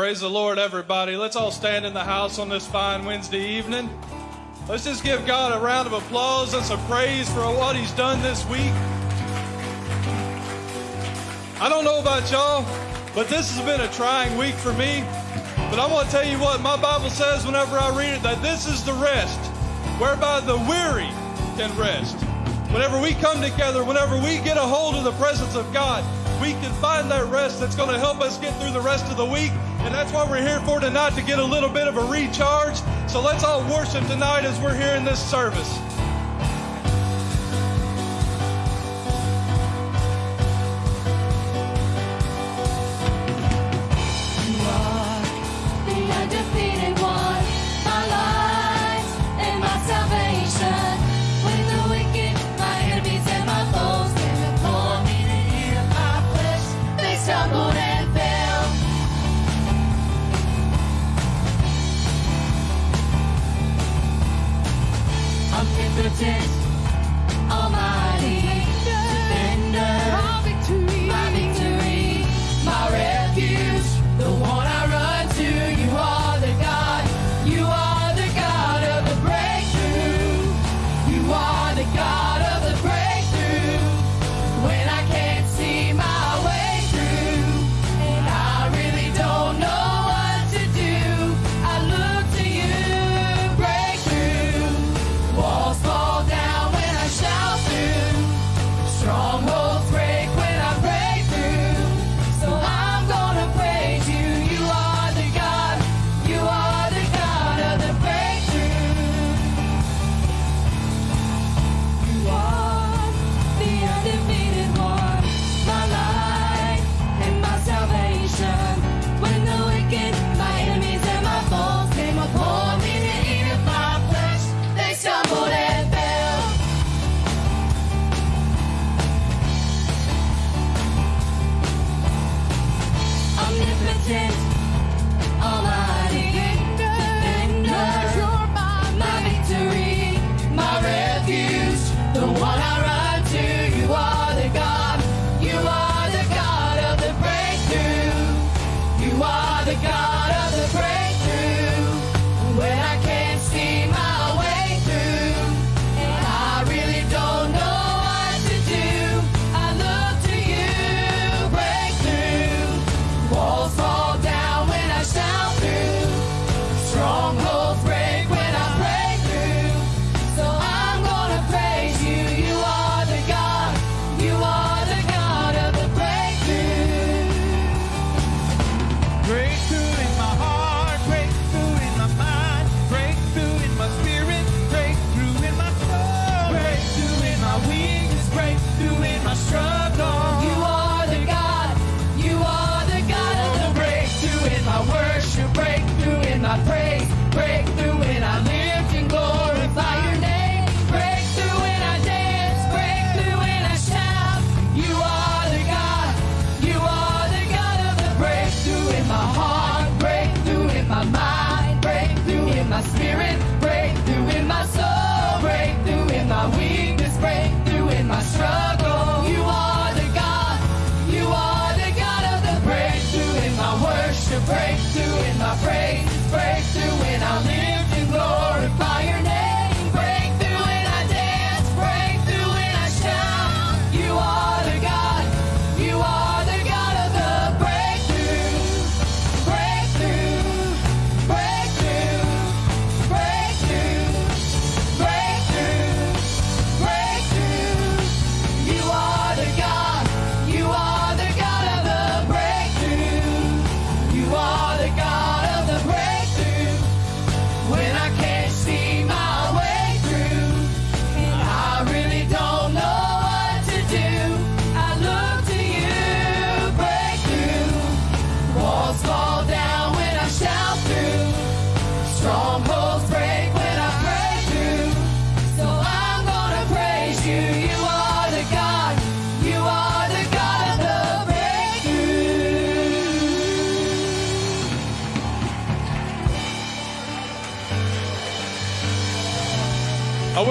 Praise the Lord, everybody. Let's all stand in the house on this fine Wednesday evening. Let's just give God a round of applause and some praise for what He's done this week. I don't know about y'all, but this has been a trying week for me. But I want to tell you what my Bible says whenever I read it that this is the rest whereby the weary can rest. Whenever we come together, whenever we get a hold of the presence of God, we can find that rest that's going to help us get through the rest of the week. And that's what we're here for tonight to get a little bit of a recharge. So let's all worship tonight as we're here in this service.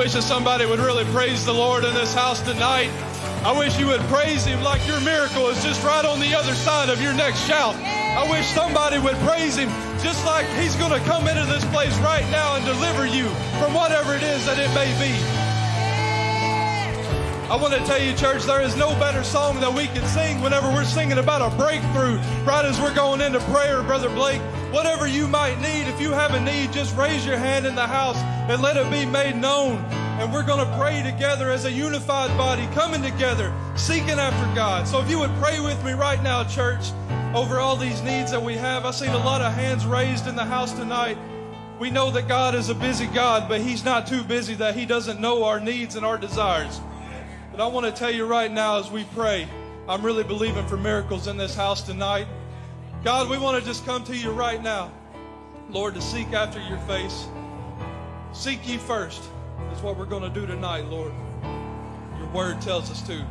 Wish that somebody would really praise the Lord in this house tonight. I wish you would praise Him like your miracle is just right on the other side of your next shout. I wish somebody would praise Him just like He's going to come into this place right now and deliver you from whatever it is that it may be. I want to tell you, church, there is no better song that we can sing whenever we're singing about a breakthrough, right as we're going into prayer, Brother Blake. Whatever you might need, if you have a need, just raise your hand in the house and let it be made known. And we're going to pray together as a unified body, coming together, seeking after God. So if you would pray with me right now, church, over all these needs that we have. I've seen a lot of hands raised in the house tonight. We know that God is a busy God, but He's not too busy that He doesn't know our needs and our desires. But I want to tell you right now as we pray, I'm really believing for miracles in this house tonight. God, we want to just come to you right now, Lord, to seek after your face. Seek ye first. That's what we're going to do tonight, Lord. Your word tells us to.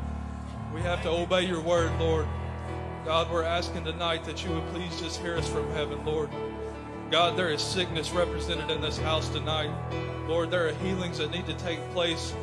We have to obey your word, Lord. God, we're asking tonight that you would please just hear us from heaven, Lord. God, there is sickness represented in this house tonight. Lord, there are healings that need to take place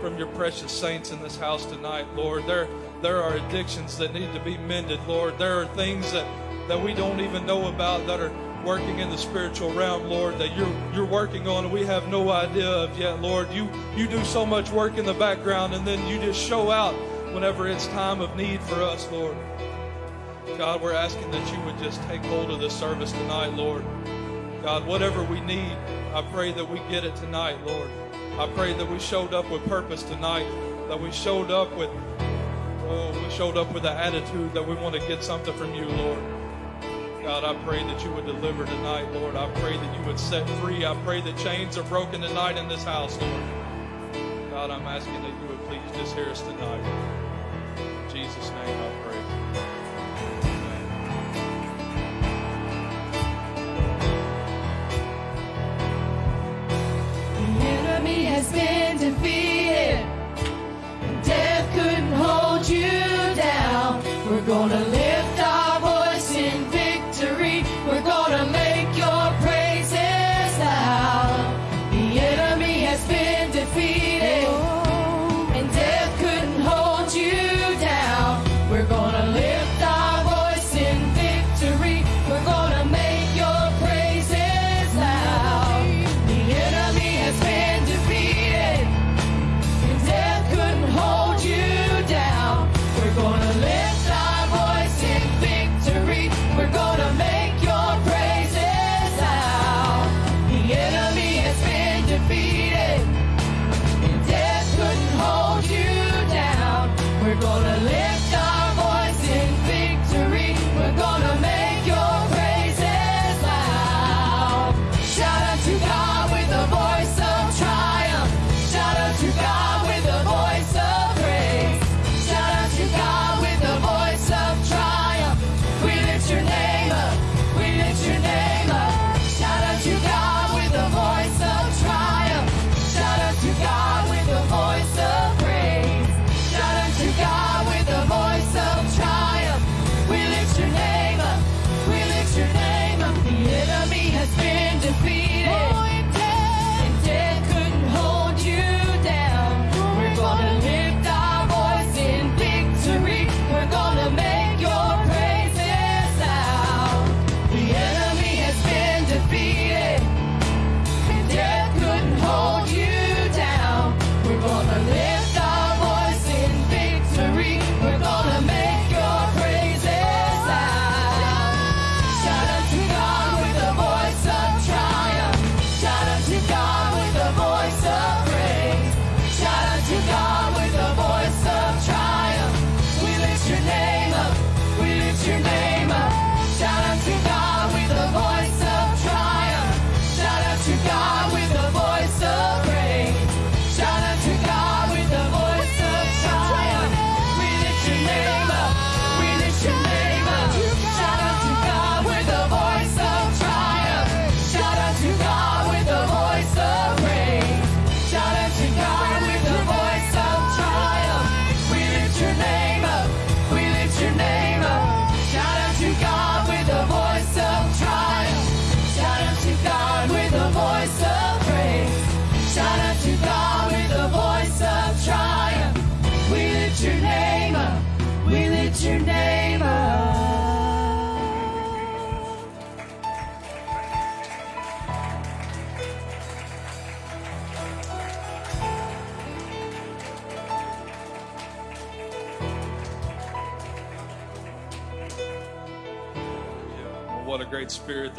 from your precious saints in this house tonight, Lord. There, there are addictions that need to be mended, Lord. There are things that, that we don't even know about that are working in the spiritual realm, Lord, that you're you're working on and we have no idea of yet, Lord. You you do so much work in the background and then you just show out whenever it's time of need for us, Lord. God, we're asking that you would just take hold of this service tonight, Lord. God, whatever we need, I pray that we get it tonight, Lord. I pray that we showed up with purpose tonight, that we showed up with, oh, we showed up with the attitude that we want to get something from you, Lord. God, I pray that you would deliver tonight, Lord. I pray that you would set free. I pray that chains are broken tonight in this house, Lord. God, I'm asking that you would please just hear us tonight. In Jesus' name I pray. The enemy has been defeated. Death couldn't hold you down. We're gonna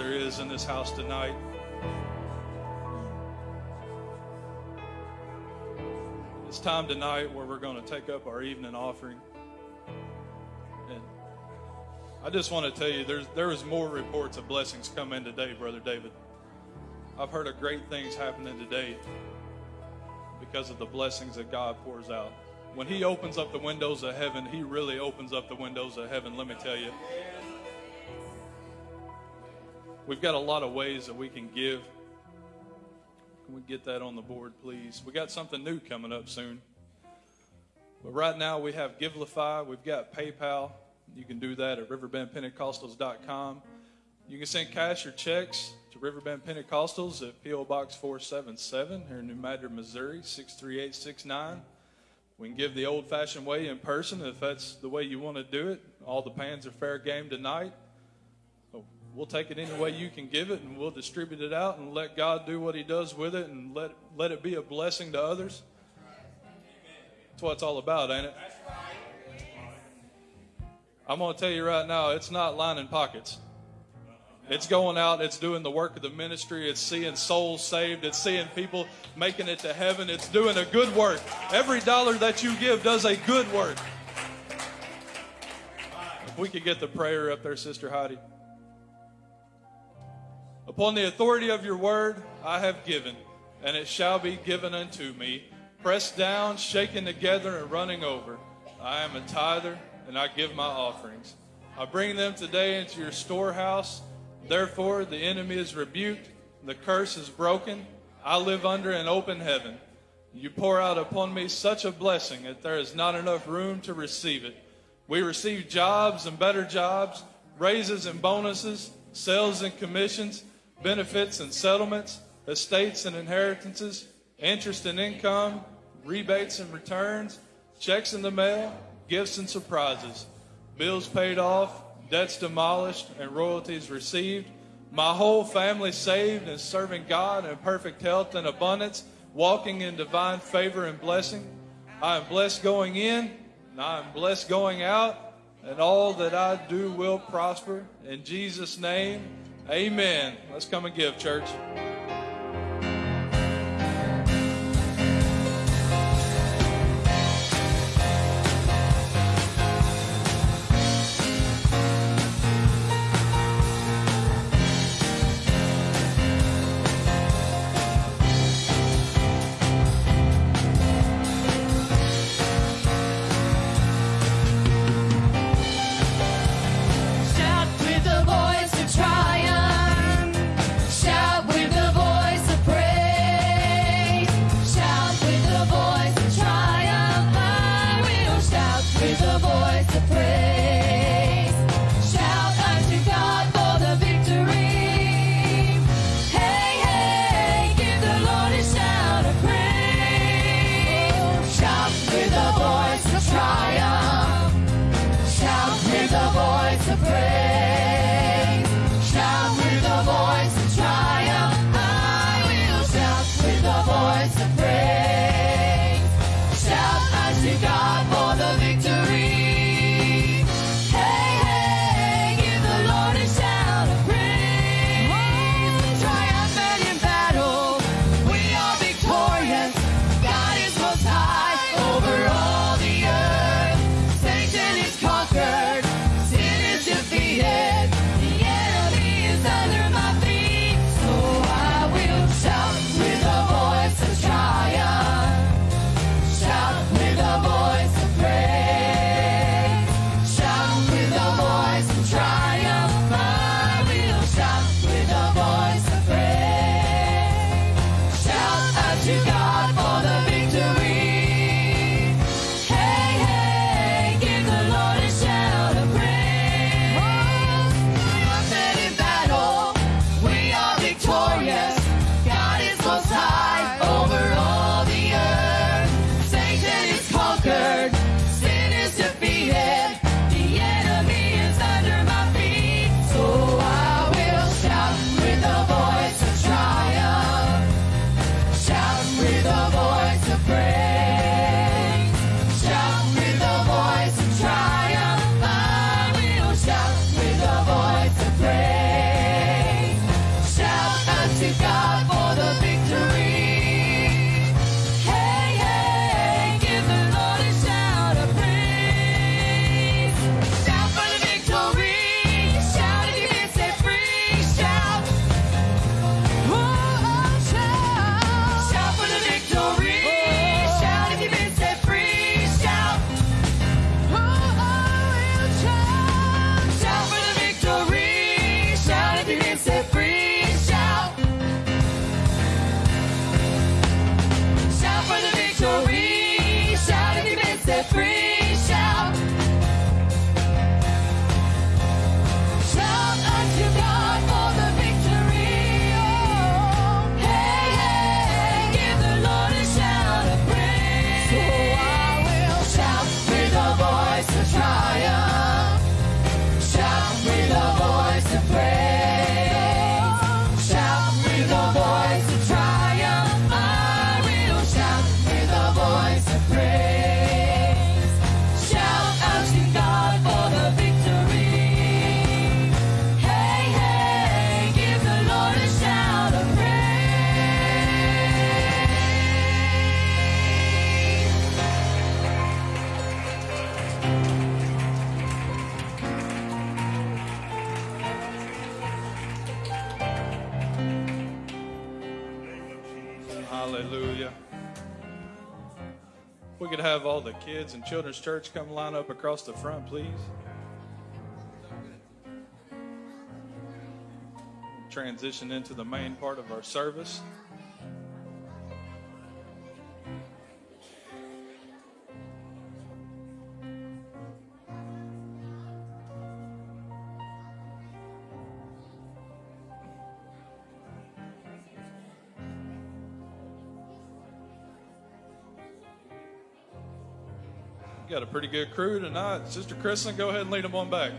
there is in this house tonight. It's time tonight where we're going to take up our evening offering. And I just want to tell you, there's there is more reports of blessings come in today, Brother David. I've heard of great things happening today because of the blessings that God pours out. When He opens up the windows of heaven, He really opens up the windows of heaven, let me tell you. We've got a lot of ways that we can give. Can we get that on the board, please? We got something new coming up soon. But right now we have Givelify, we've got PayPal. You can do that at riverbendpentecostals.com. You can send cash or checks to Riverbend Pentecostals at P.O. Box 477 here in New Madrid, Missouri, 63869. We can give the old fashioned way in person if that's the way you want to do it. All the pans are fair game tonight. We'll take it any way you can give it and we'll distribute it out and let God do what He does with it and let, let it be a blessing to others. That's what it's all about, ain't it? I'm going to tell you right now, it's not lining pockets. It's going out, it's doing the work of the ministry, it's seeing souls saved, it's seeing people making it to heaven, it's doing a good work. Every dollar that you give does a good work. If we could get the prayer up there, Sister Heidi. Upon the authority of your word, I have given, and it shall be given unto me. Pressed down, shaken together, and running over. I am a tither, and I give my offerings. I bring them today into your storehouse. Therefore, the enemy is rebuked, the curse is broken. I live under an open heaven. You pour out upon me such a blessing that there is not enough room to receive it. We receive jobs and better jobs, raises and bonuses, sales and commissions, benefits and settlements, estates and inheritances, interest and income, rebates and returns, checks in the mail, gifts and surprises, bills paid off, debts demolished, and royalties received. My whole family saved and serving God in perfect health and abundance, walking in divine favor and blessing. I am blessed going in, and I am blessed going out, and all that I do will prosper. In Jesus' name, amen. Let's come and give, church. Have all the kids and children's church come line up across the front, please. Transition into the main part of our service. Got a pretty good crew tonight. Sister Kristen, go ahead and lead them on back.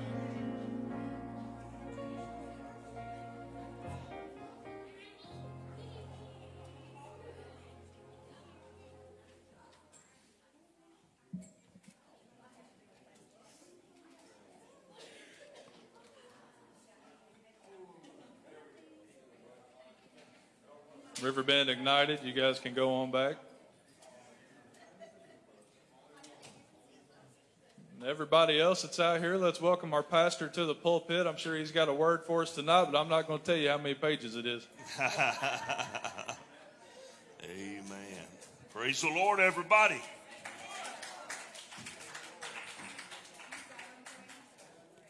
Riverbend Ignited, you guys can go on back. Everybody else that's out here, let's welcome our pastor to the pulpit. I'm sure he's got a word for us tonight, but I'm not going to tell you how many pages it is. Amen. Praise the Lord, everybody.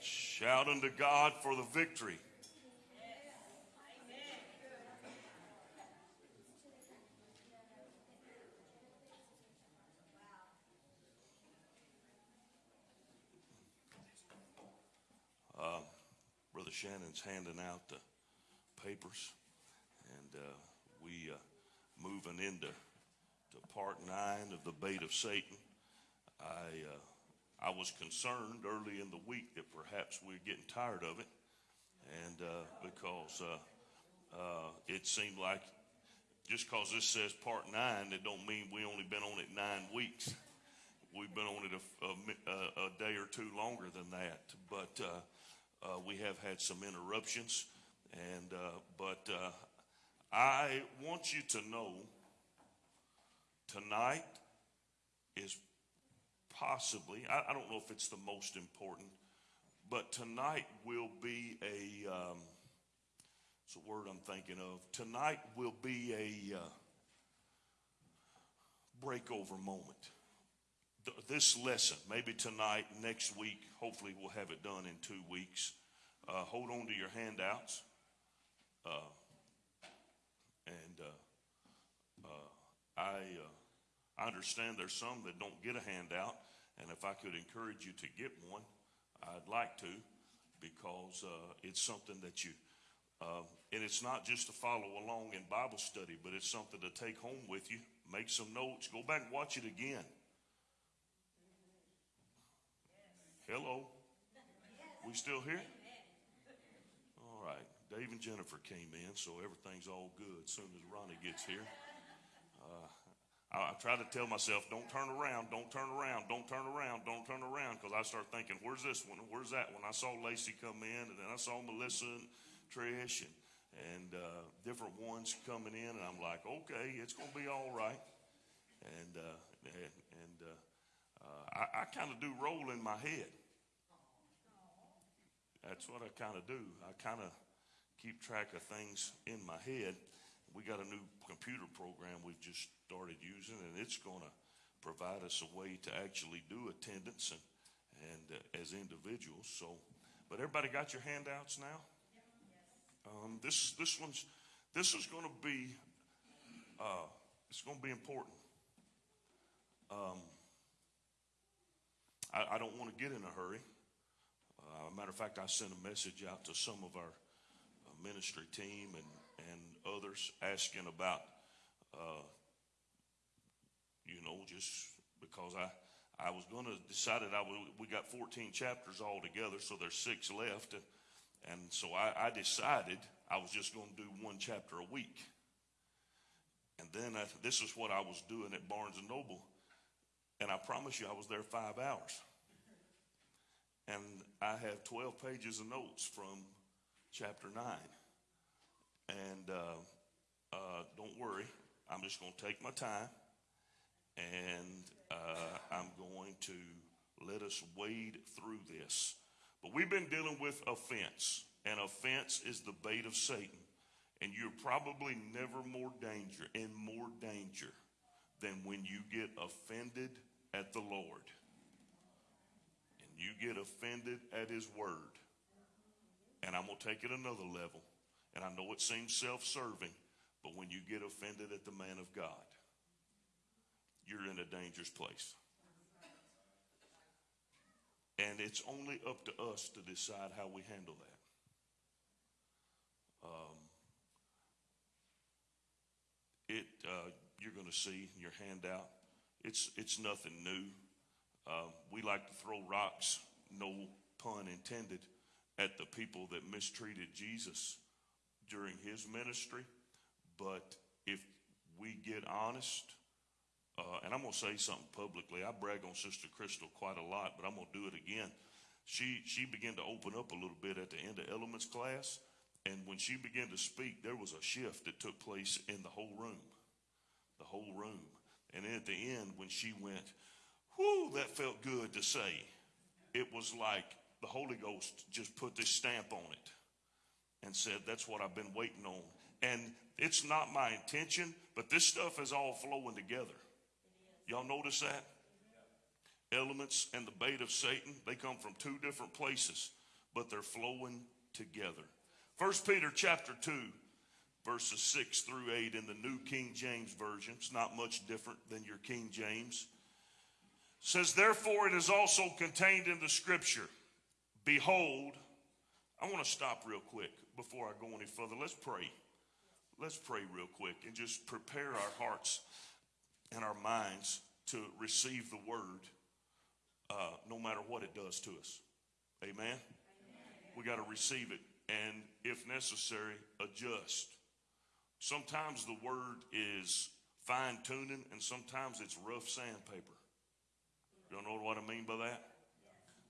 Shout unto God for the victory. Shannon's handing out the papers, and uh, we uh, moving into to part nine of the bait of Satan. I uh, I was concerned early in the week that perhaps we are getting tired of it, and uh, because uh, it seemed like just because this says part nine, it don't mean we only been on it nine weeks. We've been on it a, a, a day or two longer than that, but uh, we have had some interruptions, and uh, but uh, I want you to know tonight is possibly I, I, don't know if it's the most important, but tonight will be a um, it's a word I'm thinking of. Tonight will be a uh, breakover moment this lesson, maybe tonight, next week, hopefully we'll have it done in two weeks. Uh, hold on to your handouts. Uh, and uh, uh I, uh, I understand there's some that don't get a handout. And if I could encourage you to get one, I'd like to because uh, it's something that you, and it's not just to follow along in Bible study, but it's something to take home with you, make some notes, go back and watch it again. Hello? We still here? All right. Dave and Jennifer came in, so everything's all good as soon as Ronnie gets here. Uh, I, I, try to tell myself, don't turn around, don't turn around, don't turn around, don't turn around, because I start thinking, where's this one? Where's that one? I saw Lacey come in, and then I saw Melissa and Trish and, and uh, different ones coming in, and I'm like, okay, it's going to be all right. And, uh, and, uh, I, I kind of do roll in my head. That's what I kind of do. I kind of keep track of things in my head. We got a new computer program we've just started using, and it's going to provide us a way to actually do attendance and, and uh, as individuals. So, but everybody got your handouts now. Um, this this one's this is going to be uh, it's going to be important. Um, I, I don't want to get in a hurry. Uh, matter of fact, I sent a message out to some of our uh, ministry team and, and others asking about, uh, you know, just because I, I was going to decided I would, we got 14 chapters all together, so there's six left. And, and so I, I decided I was just going to do one chapter a week. And then I, this is what I was doing at Barnes and Noble. And I promise you, I was there five hours. And I have 12 pages of notes from chapter 9. And uh, uh, don't worry, I'm just going to take my time and uh, I'm going to let us wade through this. But we've been dealing with offense, and offense is the bait of Satan. And you're probably never more danger, in more danger than when you get offended at the Lord. You get offended at His Word. And I'm going to take it another level. And I know it seems self serving, but when you get offended at the man of God, you're in a dangerous place. And it's only up to us to decide how we handle that. Um, it, uh, you're going to see in your handout, it's, it's nothing new. Um, we like to throw rocks, no pun intended, at the people that mistreated Jesus during his ministry. But if we get honest, uh, and I'm going to say something publicly. I brag on Sister Crystal quite a lot, but I'm going to do it again. She, she began to open up a little bit at the end of elements class. And when she began to speak, there was a shift that took place in the whole room. The whole room. And then at the end, when she went, whoo, that felt good to say. It was like the Holy Ghost just put this stamp on it and said, That's what I've been waiting on. And it's not my intention, but this stuff is all flowing together. Y'all notice that? Elements and the bait of Satan, they come from two different places, but they're flowing together. First Peter chapter 2, verses 6 through 8 in the New King James Version. It's not much different than your King James. Says, therefore, it is also contained in the scripture. Behold, I want to stop real quick before I go any further. Let's pray. Let's pray real quick and just prepare our hearts and our minds to receive the word uh, no matter what it does to us. Amen? Amen. We got to receive it and, if necessary, adjust. Sometimes the word is fine tuning and sometimes it's rough sandpaper. Don't know what I mean by that?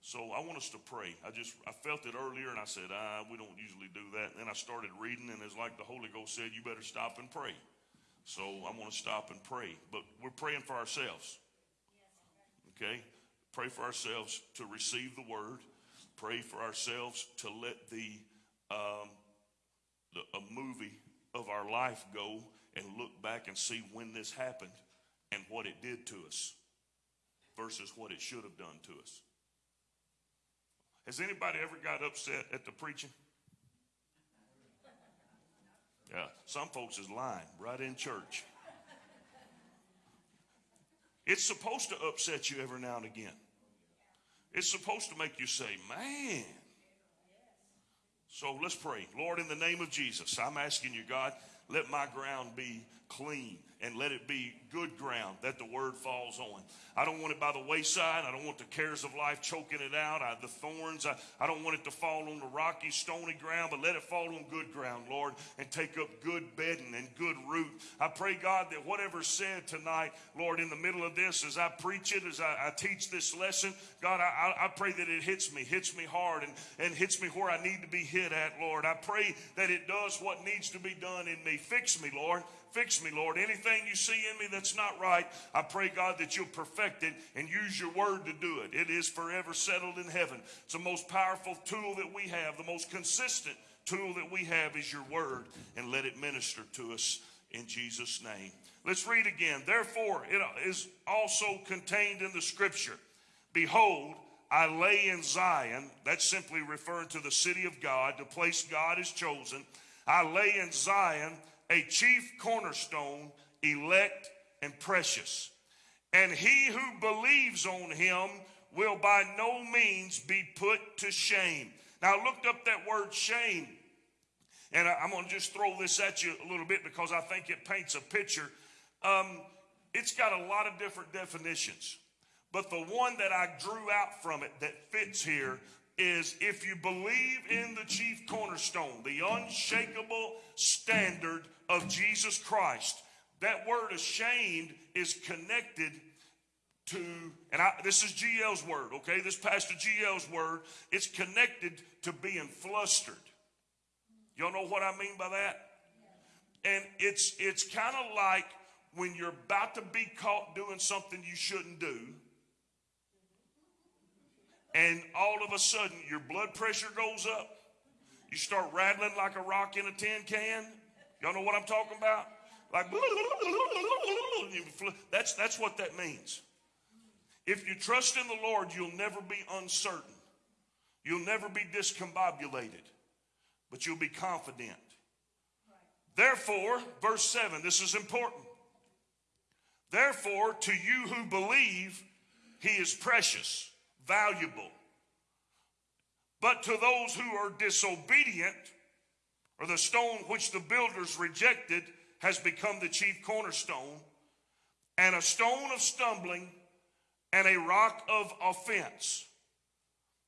So I want us to pray. I just I felt it earlier and I said, ah, we don't usually do that. And then I started reading and it's like the Holy Ghost said, you better stop and pray. So I want to stop and pray. But we're praying for ourselves. Okay? Pray for ourselves to receive the word. Pray for ourselves to let the, um, the a movie of our life go and look back and see when this happened and what it did to us versus what it should have done to us. Has anybody ever got upset at the preaching? Yeah, some folks is lying right in church. It's supposed to upset you every now and again. It's supposed to make you say, man. So let's pray. Lord, in the name of Jesus, I'm asking you, God, let my ground be clean and let it be good ground that the word falls on. I don't want it by the wayside. I don't want the cares of life choking it out. I, the thorns, I, I don't want it to fall on the rocky, stony ground, but let it fall on good ground, Lord, and take up good bedding and good root. I pray, God, that whatever's said tonight, Lord, in the middle of this, as I preach it, as I, I teach this lesson, God, I, I pray that it hits me, hits me hard, and, and hits me where I need to be hit at, Lord. I pray that it does what needs to be done in me. Fix me, Lord. Fix me, Lord. Anything you see in me that's not right, I pray, God, that you'll perfect it and use your word to do it. It is forever settled in heaven. It's the most powerful tool that we have, the most consistent tool that we have is your word, and let it minister to us in Jesus' name. Let's read again. Therefore, it is also contained in the scripture Behold, I lay in Zion, that's simply referring to the city of God, the place God has chosen. I lay in Zion a chief cornerstone, elect and precious. And he who believes on him will by no means be put to shame. Now, I looked up that word shame, and I'm going to just throw this at you a little bit because I think it paints a picture. Um, it's got a lot of different definitions, but the one that I drew out from it that fits here is if you believe in the chief cornerstone, the unshakable standard of Jesus Christ, that word ashamed is connected to, and I, this is GL's word, okay? This Pastor GL's word. It's connected to being flustered. Y'all know what I mean by that? And it's it's kind of like when you're about to be caught doing something you shouldn't do and all of a sudden your blood pressure goes up. You start rattling like a rock in a tin can. Y'all know what I'm talking about? Like that's that's what that means. If you trust in the Lord, you'll never be uncertain. You'll never be discombobulated, but you'll be confident. Therefore, verse 7, this is important. Therefore, to you who believe, he is precious, valuable. But to those who are disobedient, or the stone which the builders rejected has become the chief cornerstone, and a stone of stumbling and a rock of offense.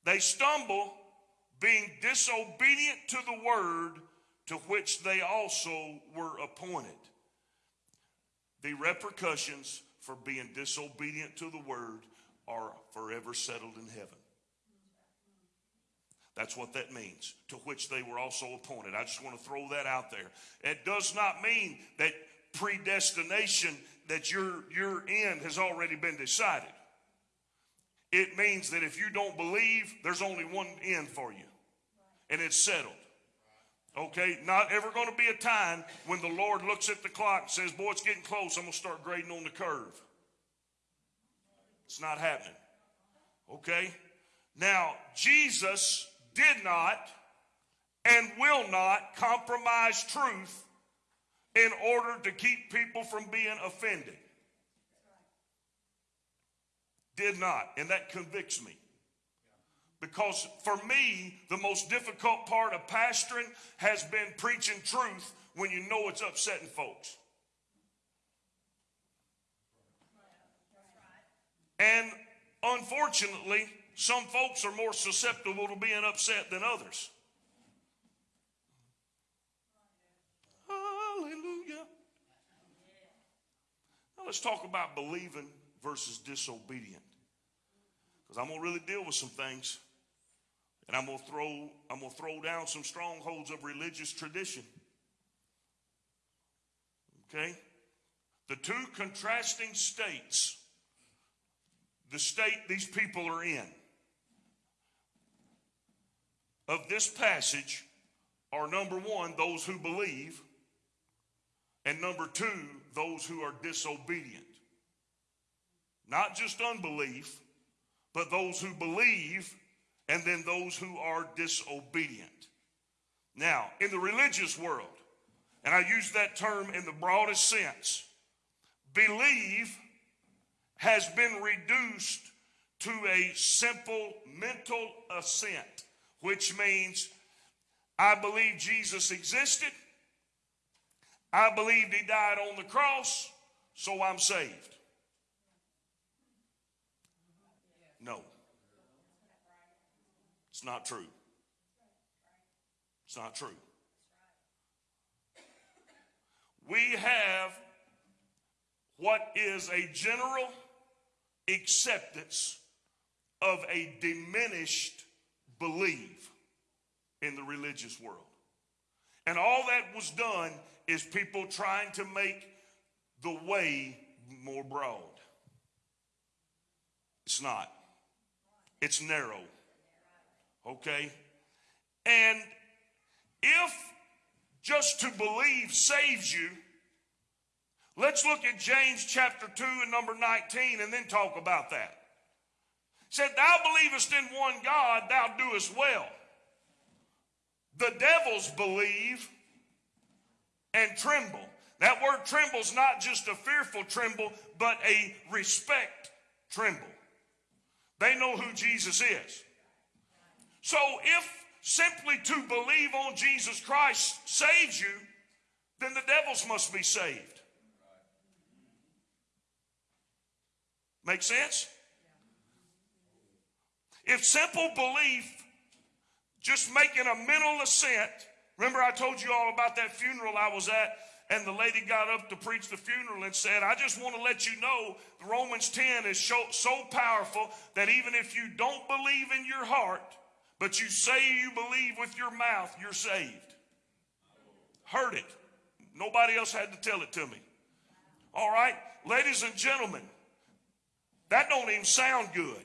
They stumble, being disobedient to the word to which they also were appointed. The repercussions for being disobedient to the word are forever settled in heaven. That's what that means, to which they were also appointed. I just want to throw that out there. It does not mean that predestination, that your, your end has already been decided. It means that if you don't believe, there's only one end for you, and it's settled. Okay, not ever going to be a time when the Lord looks at the clock and says, Boy, it's getting close. I'm going to start grading on the curve. It's not happening. Okay? Now, Jesus did not and will not compromise truth in order to keep people from being offended. Did not. And that convicts me. Because for me, the most difficult part of pastoring has been preaching truth when you know it's upsetting folks. And unfortunately, some folks are more susceptible to being upset than others. Hallelujah. Now let's talk about believing versus disobedient. Because I'm going to really deal with some things. And I'm going to throw I'm going to throw down some strongholds of religious tradition. Okay? The two contrasting states the state these people are in of this passage are number one, those who believe, and number two, those who are disobedient. Not just unbelief, but those who believe, and then those who are disobedient. Now, in the religious world, and I use that term in the broadest sense, believe has been reduced to a simple mental assent which means I believe Jesus existed. I believed he died on the cross, so I'm saved. No. It's not true. It's not true. We have what is a general acceptance of a diminished believe in the religious world. And all that was done is people trying to make the way more broad. It's not, it's narrow. Okay? And if just to believe saves you, let's look at James chapter 2 and number 19 and then talk about that said, Thou believest in one God, thou doest well. The devils believe and tremble. That word tremble is not just a fearful tremble, but a respect tremble. They know who Jesus is. So if simply to believe on Jesus Christ saves you, then the devils must be saved. Make sense? If simple belief, just making a mental assent, remember I told you all about that funeral I was at, and the lady got up to preach the funeral and said, I just want to let you know Romans 10 is so, so powerful that even if you don't believe in your heart, but you say you believe with your mouth, you're saved. Heard it. Nobody else had to tell it to me. All right, ladies and gentlemen, that don't even sound good.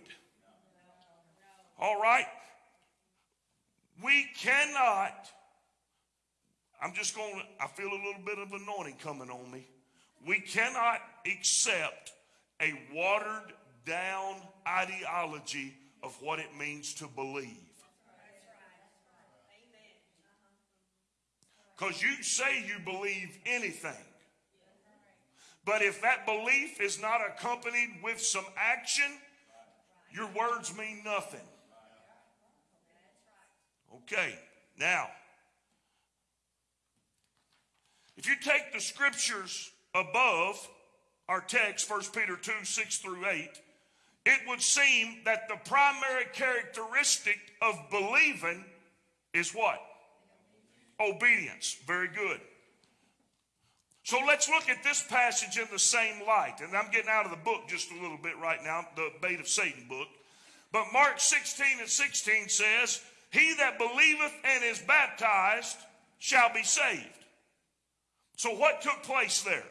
All right? We cannot, I'm just going to, I feel a little bit of anointing coming on me. We cannot accept a watered down ideology of what it means to believe. Because you say you believe anything. But if that belief is not accompanied with some action, your words mean nothing. Okay, now, if you take the scriptures above our text, 1 Peter 2 6 through 8, it would seem that the primary characteristic of believing is what? Obedience. Very good. So let's look at this passage in the same light. And I'm getting out of the book just a little bit right now, the Bait of Satan book. But Mark 16 and 16 says, He that believeth and is baptized shall be saved. So what took place there?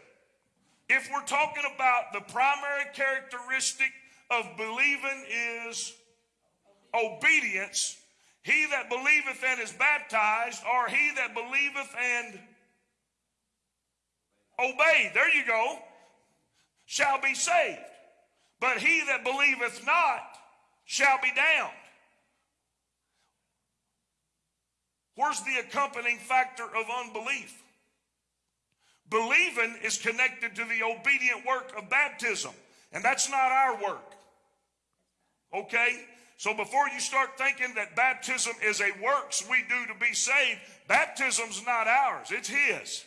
If we're talking about the primary characteristic of believing is obedience, he that believeth and is baptized, or he that believeth and obey, there you go, shall be saved. But he that believeth not shall be damned. Where's the accompanying factor of unbelief? Believing is connected to the obedient work of baptism, and that's not our work. Okay? So before you start thinking that baptism is a works we do to be saved, baptism's not ours, it's His.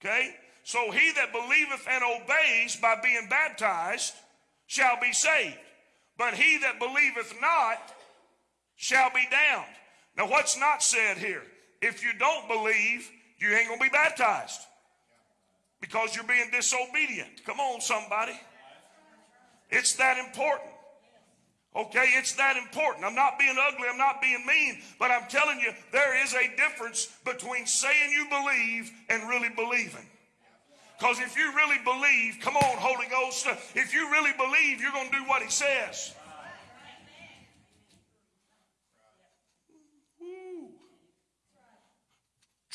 Okay? So he that believeth and obeys by being baptized shall be saved. But he that believeth not shall be damned. Now, what's not said here? If you don't believe, you ain't going to be baptized because you're being disobedient. Come on, somebody. It's that important. Okay, it's that important. I'm not being ugly, I'm not being mean, but I'm telling you, there is a difference between saying you believe and really believing. Because if you really believe, come on, Holy Ghost, if you really believe, you're going to do what He says.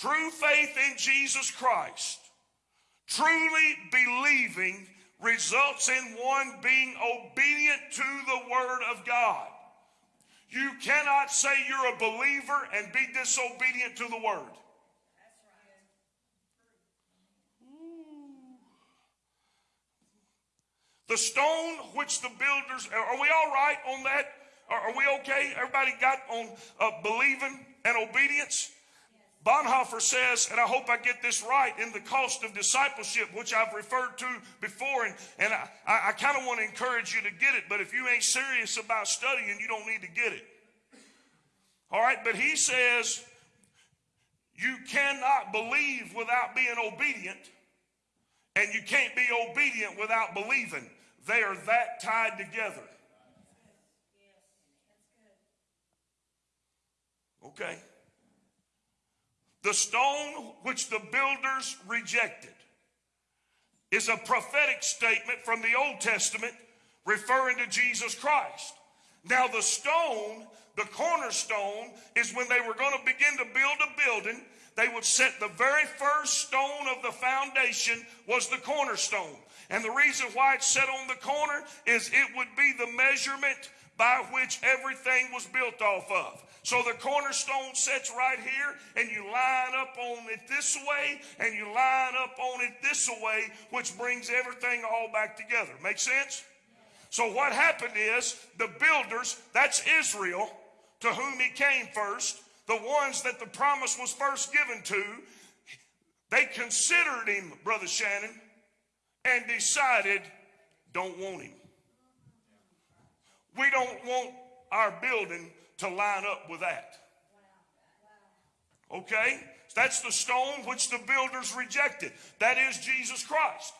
True faith in Jesus Christ, truly believing results in one being obedient to the Word of God. You cannot say you're a believer and be disobedient to the Word. The stone which the builders, are we all right on that? Are, we okay? Everybody got on uh, believing and obedience? Bonhoeffer says, and I hope I get this right, in the cost of discipleship, which I've referred to before, and, and I, I, I kind of want to encourage you to get it, but if you ain't serious about studying, you don't need to get it. All right, but he says, you cannot believe without being obedient, and you can't be obedient without believing. They are that tied together. Okay. The stone which the builders rejected is a prophetic statement from the Old Testament referring to Jesus Christ. Now, the stone, the cornerstone, is when they were going to begin to build a building. They would set the very first stone of the foundation was the cornerstone. And the reason why it's set on the corner is it would be the measurement by which everything was built off of. So the cornerstone sits right here, and you line up on it this way, and you line up on it this way, which brings everything all back together. Make sense? So what happened is the builders, that's Israel, to whom he came first, the ones that the promise was first given to, they considered him, Brother Shannon, and decided, don't want him. We don't want our building to line up with that. Okay? That's the stone which the builders rejected. That is Jesus Christ.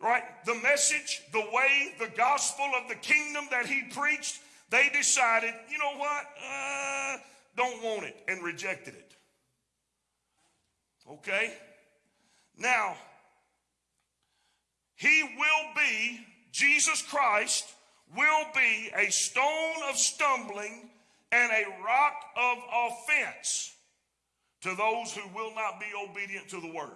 Right? The message, the way, the gospel of the kingdom that he preached, they decided, you know what? Uh, don't want it and rejected it. Okay? Now, he will be, Jesus Christ will be a stone of stumbling and a rock of offense to those who will not be obedient to the word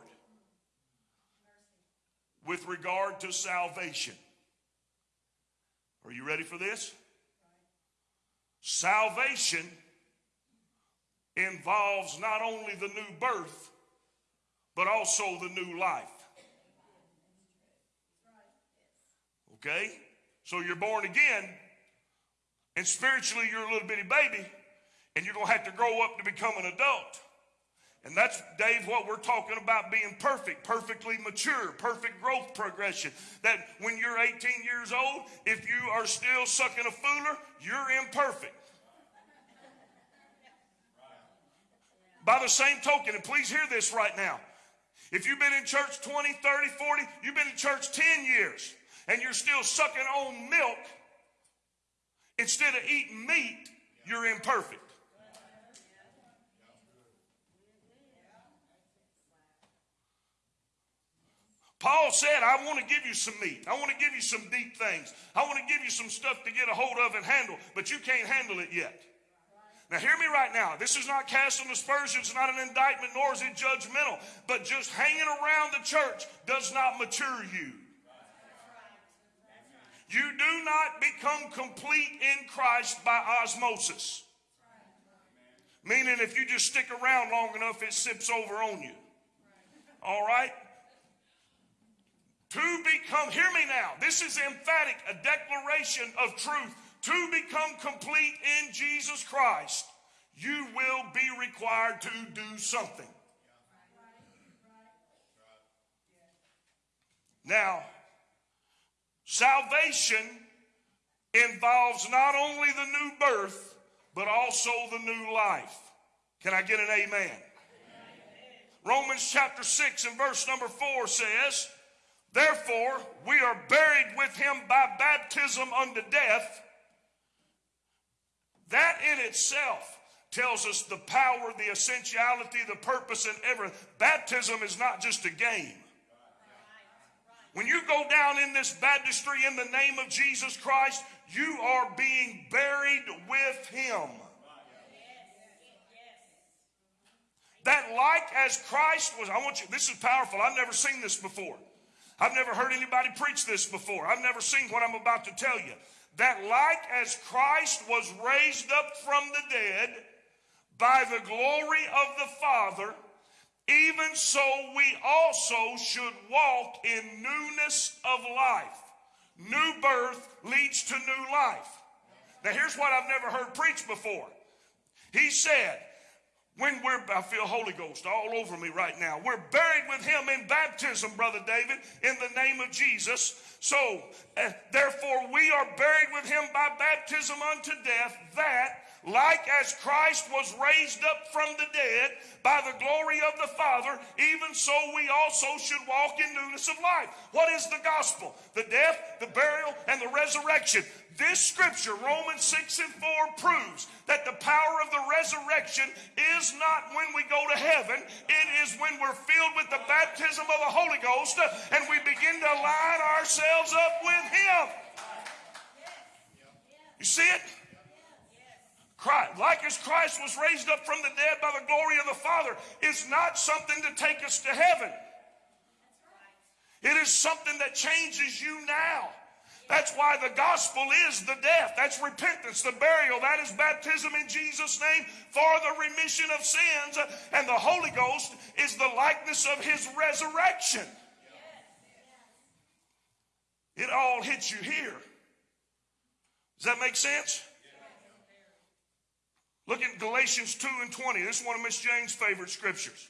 with regard to salvation. Are you ready for this? Salvation involves not only the new birth, but also the new life. Okay? So you're born again, and spiritually you're a little bitty baby, and you're going to have to grow up to become an adult. And that's, Dave, what we're talking about being perfect, perfectly mature, perfect growth progression. That when you're 18 years old, if you are still sucking a fooler, you're imperfect. By the same token, and please hear this right now. If you've been in church 20, 30, 40, you've been in church 10 years, and you're still sucking on milk instead of eating meat, you're imperfect. Paul said, I want to give you some meat. I want to give you some deep things. I want to give you some stuff to get a hold of and handle, but you can't handle it yet. Now, hear me right now. This is not casting aspersions, it's not an indictment, nor is it judgmental. But just hanging around the church does not mature you. You do not become complete in Christ by osmosis. Meaning, if you just stick around long enough, it sips over on you. All right? To become, hear me now, this is emphatic, a declaration of truth. To become complete in Jesus Christ, you will be required to do something. Now, salvation involves not only the new birth, but also the new life. Can I get an amen? amen? Romans chapter 6 and verse number 4 says, Therefore, we are buried with him by baptism unto death. That in itself tells us the power, the essentiality, the purpose, and everything. Baptism is not just a game. When you go down in this baptistry in the name of Jesus Christ, you are being buried with him. That like as Christ was, I want you, this is powerful. I've never seen this before. I've never heard anybody preach this before. I've never seen what I'm about to tell you. That like as Christ was raised up from the dead by the glory of the Father, even so we also should walk in newness of life. New birth leads to new life. Now here's what I've never heard preached before. He said, when we're, I feel Holy Ghost all over me right now. We're buried with him in baptism, Brother David, in the name of Jesus. So, uh, therefore, we are buried with him by baptism unto death, that like as Christ was raised up from the dead by the glory of the Father, even so we also should walk in newness of life. What is the gospel? The death, the burial, and the resurrection. This scripture, Romans 6 and 4, proves that the power of the resurrection is not when we go to heaven, it is when we're filled with the baptism of the Holy Ghost and we begin to line ourselves up with Him. You see it? Christ, like as Christ was raised up from the dead by the glory of the Father, is not something to take us to heaven. It is something that changes you now. That's why the gospel is the death. That's repentance, the burial. That is baptism in Jesus' name for the remission of sins. And the Holy Ghost is the likeness of his resurrection. It all hits you here. Does that make sense? Look at Galatians 2 and 20. This is one of Miss Jane's favorite scriptures.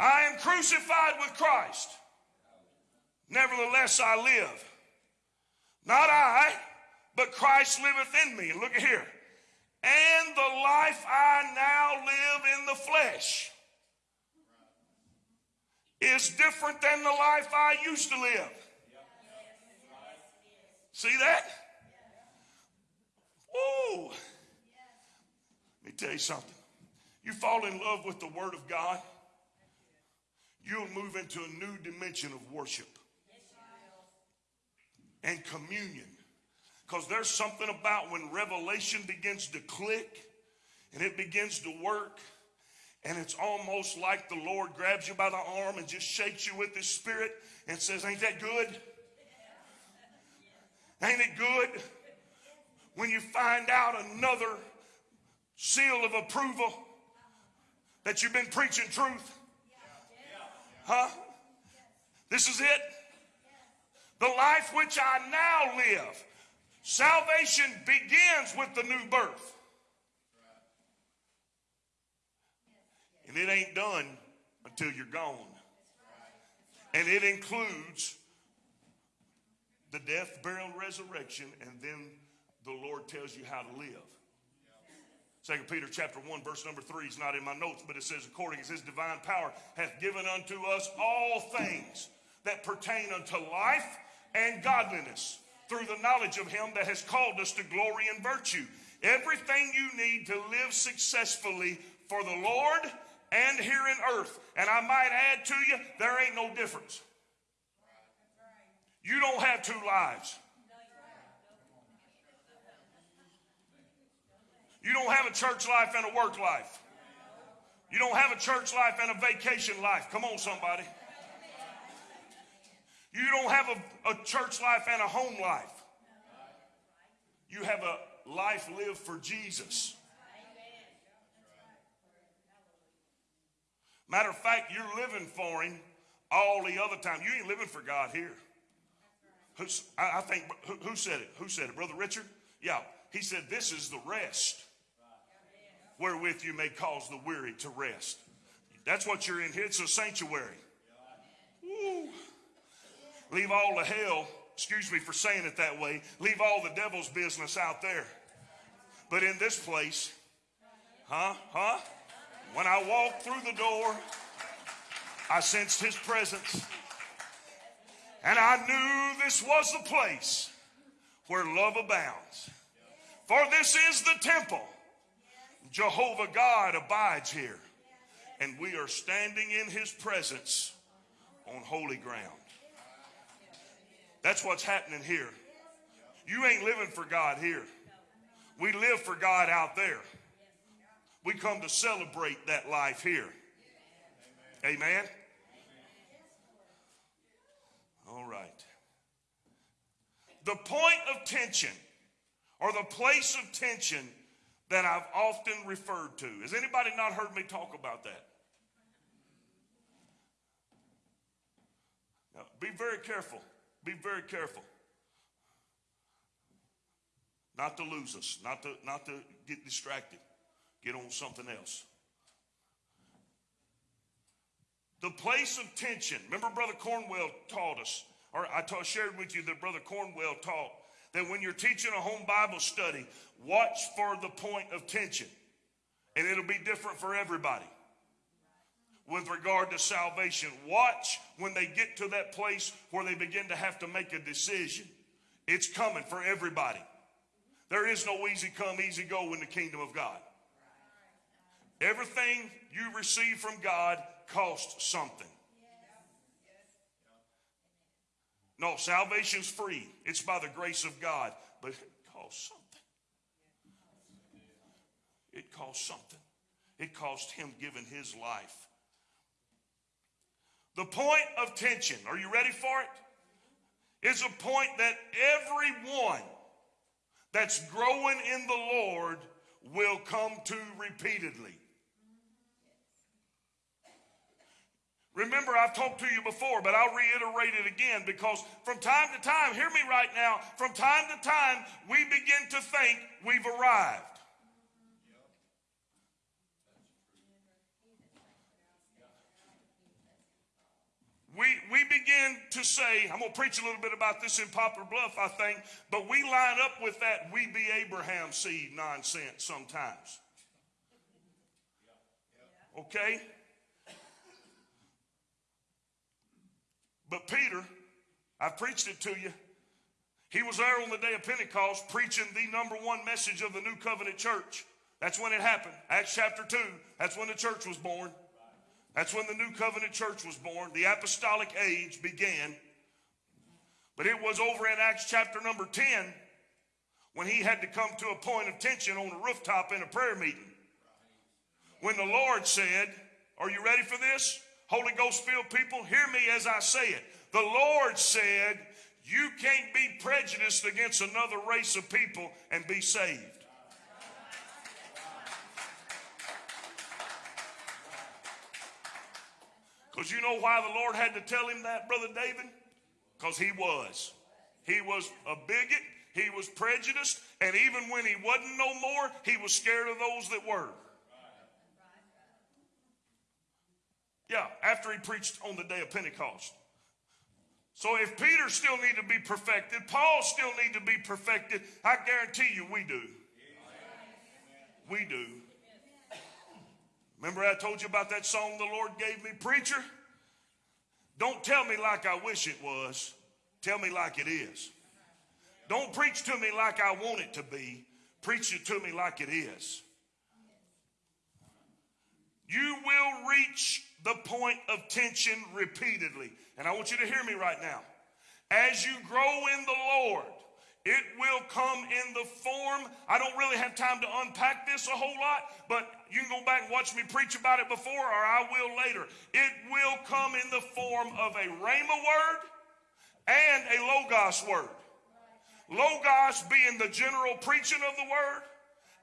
I am crucified with Christ. Nevertheless, I live. Not I, but Christ liveth in me. Look at here. And the life I now live in the flesh is different than the life I used to live. See that? Ooh. Tell you something. You fall in love with the Word of God, you'll move into a new dimension of worship and communion. Because there's something about when revelation begins to click and it begins to work And it's almost like the Lord grabs you by the arm and just shakes you with his spirit and says, Ain't that good? Ain't it good when you find out another seal of approval that you've been preaching truth? Huh? This is it. The life which I now live. Salvation begins with the new birth. And it ain't done until you're gone. And it includes the death, burial, resurrection, and then the Lord tells you how to live. Second Peter chapter 1, verse number 3 is not in my notes, but it says, according as his divine power hath given unto us all things that pertain unto life and godliness through the knowledge of him that has called us to glory and virtue. Everything you need to live successfully for the Lord and here in earth. And I might add to you, there ain't no difference. You don't have two lives. You don't have a church life and a work life. You don't have a church life and a vacation life. Come on, somebody. You don't have a, a church life and a home life. You have a life lived for Jesus. Matter of fact, you're living for Him all the other time. You ain't living for God here. Who's, I, I think, who, who said it? Who said it? Brother Richard? Yeah. He said, This is the rest wherewith you may cause the weary to rest. That's what you're in here. It's a sanctuary. Woo. Leave all the hell, excuse me for saying it that way, leave all the devil's business out there. But in this place, huh? Huh? When I walked through the door, I sensed his presence. And I knew this was the place where love abounds. For this is the temple. Jehovah God abides here. And we are standing in his presence on holy ground. That's what's happening here. You ain't living for God here. We live for God out there. We come to celebrate that life here. Amen. All right. The point of tension or the place of tension that I've often referred to. Has anybody not heard me talk about that? Now, be very careful. Be very careful. Not to lose us, not to, not to get distracted, get on something else. The place of tension. Remember, Brother Cornwell taught us, or I taught, shared with you that Brother Cornwell taught that when you're teaching a home Bible study, watch for the point of tension. And it'll be different for everybody with regard to salvation. Watch when they get to that place where they begin to have to make a decision. It's coming for everybody. There is no easy come, easy go in the kingdom of God. Everything you receive from God costs something. No, salvation's free. It's by the grace of God, but it costs something. It cost something. It cost him giving his life. The point of tension, are you ready for it? Is a point that everyone that's growing in the Lord will come to repeatedly. Remember, I've talked to you before, but I'll reiterate it again because from time to time, hear me right now, from time to time, we begin to think we've arrived. We, we begin to say, I'm going to preach a little bit about this in Poplar Bluff, I think, but we line up with that we be Abraham seed nonsense sometimes. Okay? But Peter, I've preached it to you. He was there on the day of Pentecost preaching the number one message of the new covenant church. That's when it happened. Acts chapter 2. That's when the church was born. That's when the new covenant church was born. The apostolic age began. But it was over in Acts chapter number 10 when he had to come to a point of tension on a rooftop in a prayer meeting when the Lord said, Are you ready for this? Holy Ghost filled people, hear me as I say it. The Lord said, You can't be prejudiced against another race of people and be saved. Because you know why the Lord had to tell him that, Brother David? Because he was. He was a bigot, he was prejudiced, and even when he wasn't no more, he was scared of those that were. Yeah, after he preached on the day of Pentecost. So if Peter still need to be perfected, Paul still need to be perfected, I guarantee you we do. We do. Remember I told you about that song the Lord gave me, preacher? Don't tell me like I wish it was. Tell me like it is. Don't preach to me like I want it to be. Preach it to me like it is. You will reach the point of tension repeatedly. And I want you to hear me right now. As you grow in the Lord, it will come in the form. I don't really have time to unpack this a whole lot, but you can go back and watch me preach about it before, or I will later. It will come in the form of a Rhema word and a Logos word. Logos being the general preaching of the word,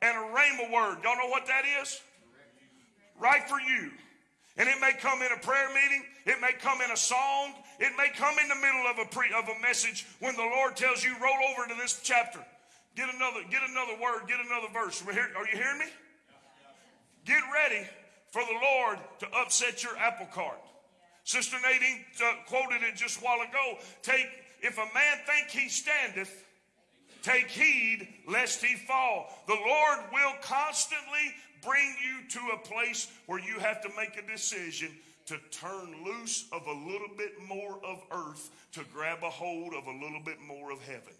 and a Rhema word. Y'all know what that is? Right for you. And it may come in a prayer meeting, it may come in a song, it may come in the middle of a pre, of a message when the Lord tells you roll over to this chapter. Get another get another word, get another verse. Are you hearing me? Get ready for the Lord to upset your apple cart. Sister Nadine uh, quoted it just a while ago. Take if a man think he standeth, take heed lest he fall. The Lord will constantly bring you to a place where you have to make a decision to turn loose of a little bit more of earth to grab a hold of a little bit more of heaven.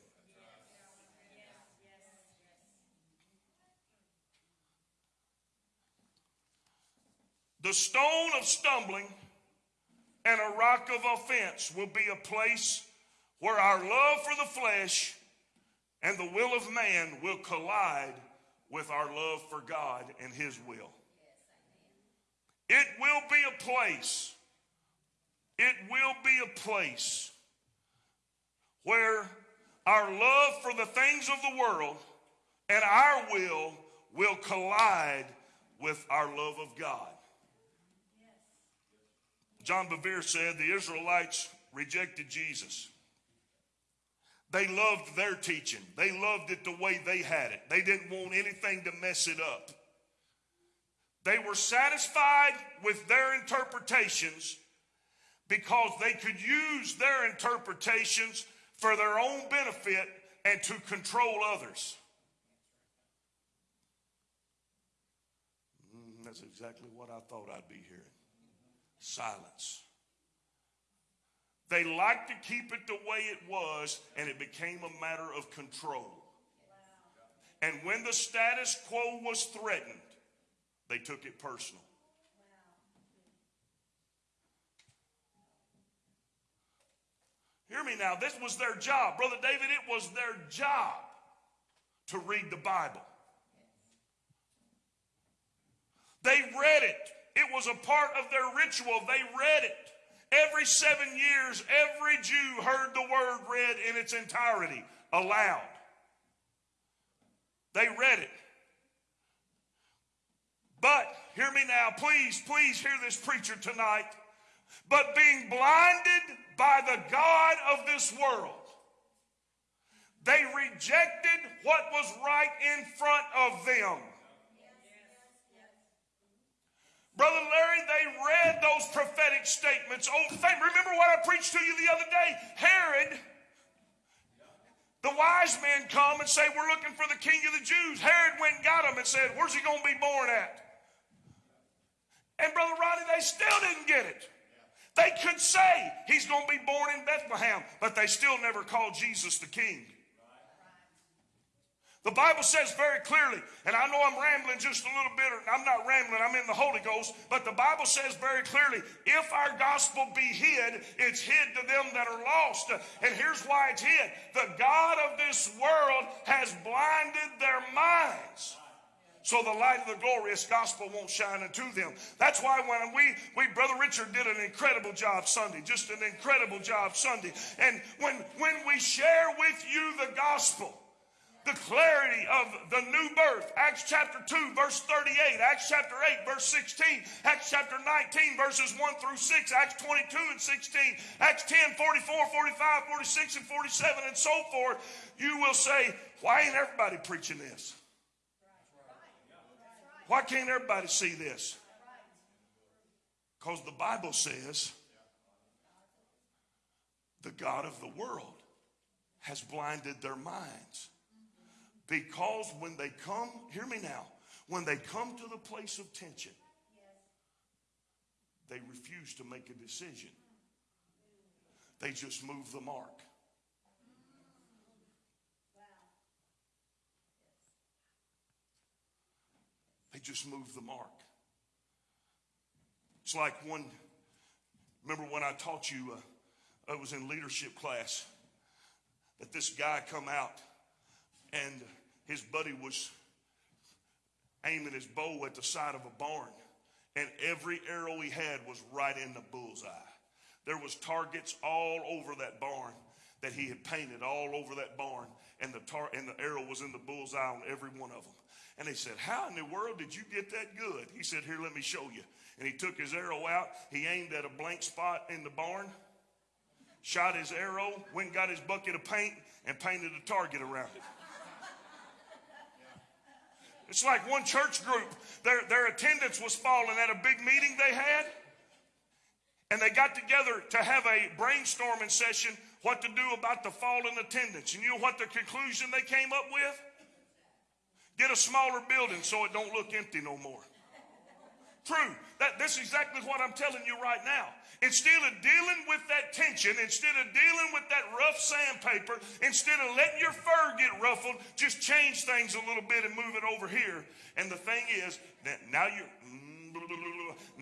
The stone of stumbling and a rock of offense will be a place where our love for the flesh and the will of man will collide with our love for God and His will. It will be a place, it will be a place where our love for the things of the world and our will will collide with our love of God. John Bevere said the Israelites rejected Jesus. They loved their teaching. They loved it the way they had it. They didn't want anything to mess it up. They were satisfied with their interpretations because they could use their interpretations for their own benefit and to control others. Mm, that's exactly what I thought I'd be hearing. Silence. They liked to keep it the way it was, and it became a matter of control. And when the status quo was threatened, they took it personal. Hear me now. This was their job. Brother David, it was their job to read the Bible. They read it, it was a part of their ritual. They read it. Every seven years, every Jew heard the word read in its entirety aloud. They read it. But, hear me now, please, please hear this preacher tonight. But being blinded by the God of this world, they rejected what was right in front of them. Brother Larry, they read those prophetic statements. Oh, remember what I preached to you the other day? Herod, the wise men come and say, We're looking for the king of the Jews. Herod went and got him and said, Where's he going to be born at? And Brother Rodney, they still didn't get it. They could say he's going to be born in Bethlehem, but they still never called Jesus the king. The Bible says very clearly, and I know I'm rambling just a little bit, I'm not rambling, I'm in the Holy Ghost, but the Bible says very clearly, if our gospel be hid, it's hid to them that are lost. And here's why it's hid the God of this world has blinded their minds So the light of the glorious gospel won't shine into them. That's why when we, we, Brother Richard did an incredible job Sunday, just an incredible job Sunday. And when, when we share with you the gospel, the clarity of the new birth. Acts chapter 2, verse 38, Acts chapter 8, verse 16, Acts chapter 19, verses 1 through 6, Acts 22 and 16, Acts 10, 44, 45, 46, and 47, and so forth. You will say, Why ain't everybody preaching this? Why can't everybody see this? Because the Bible says the God of the world has blinded their minds. Because when they come, hear me now, when they come to the place of tension, they refuse to make a decision. They just move the mark. They just move the mark. It's like one, remember when I taught you, uh, I was in leadership class, that this guy come out and his buddy was aiming his bow at the side of a barn and every arrow he had was right in the bullseye. There was targets all over that barn that he had painted all over that barn and the tar and the arrow was in the bullseye on every one of them and they said how in the world did you get that good? He said here let me show you. And he took his arrow out. He aimed at a blank spot in the barn shot his arrow went got his bucket of paint and painted a target around it it's like one church group, their, their attendance was falling at a big meeting they had. And they got together to have a brainstorming session what to do about the fall in attendance. And you know what the conclusion they came up with? Get a smaller building so it don't look empty no more. True. That, that's exactly what I'm telling you right now. Instead of dealing with that tension, instead of dealing with that rough sandpaper, instead of letting your fur get ruffled, just change things a little bit and move it over here. And the thing is, that now you're mm,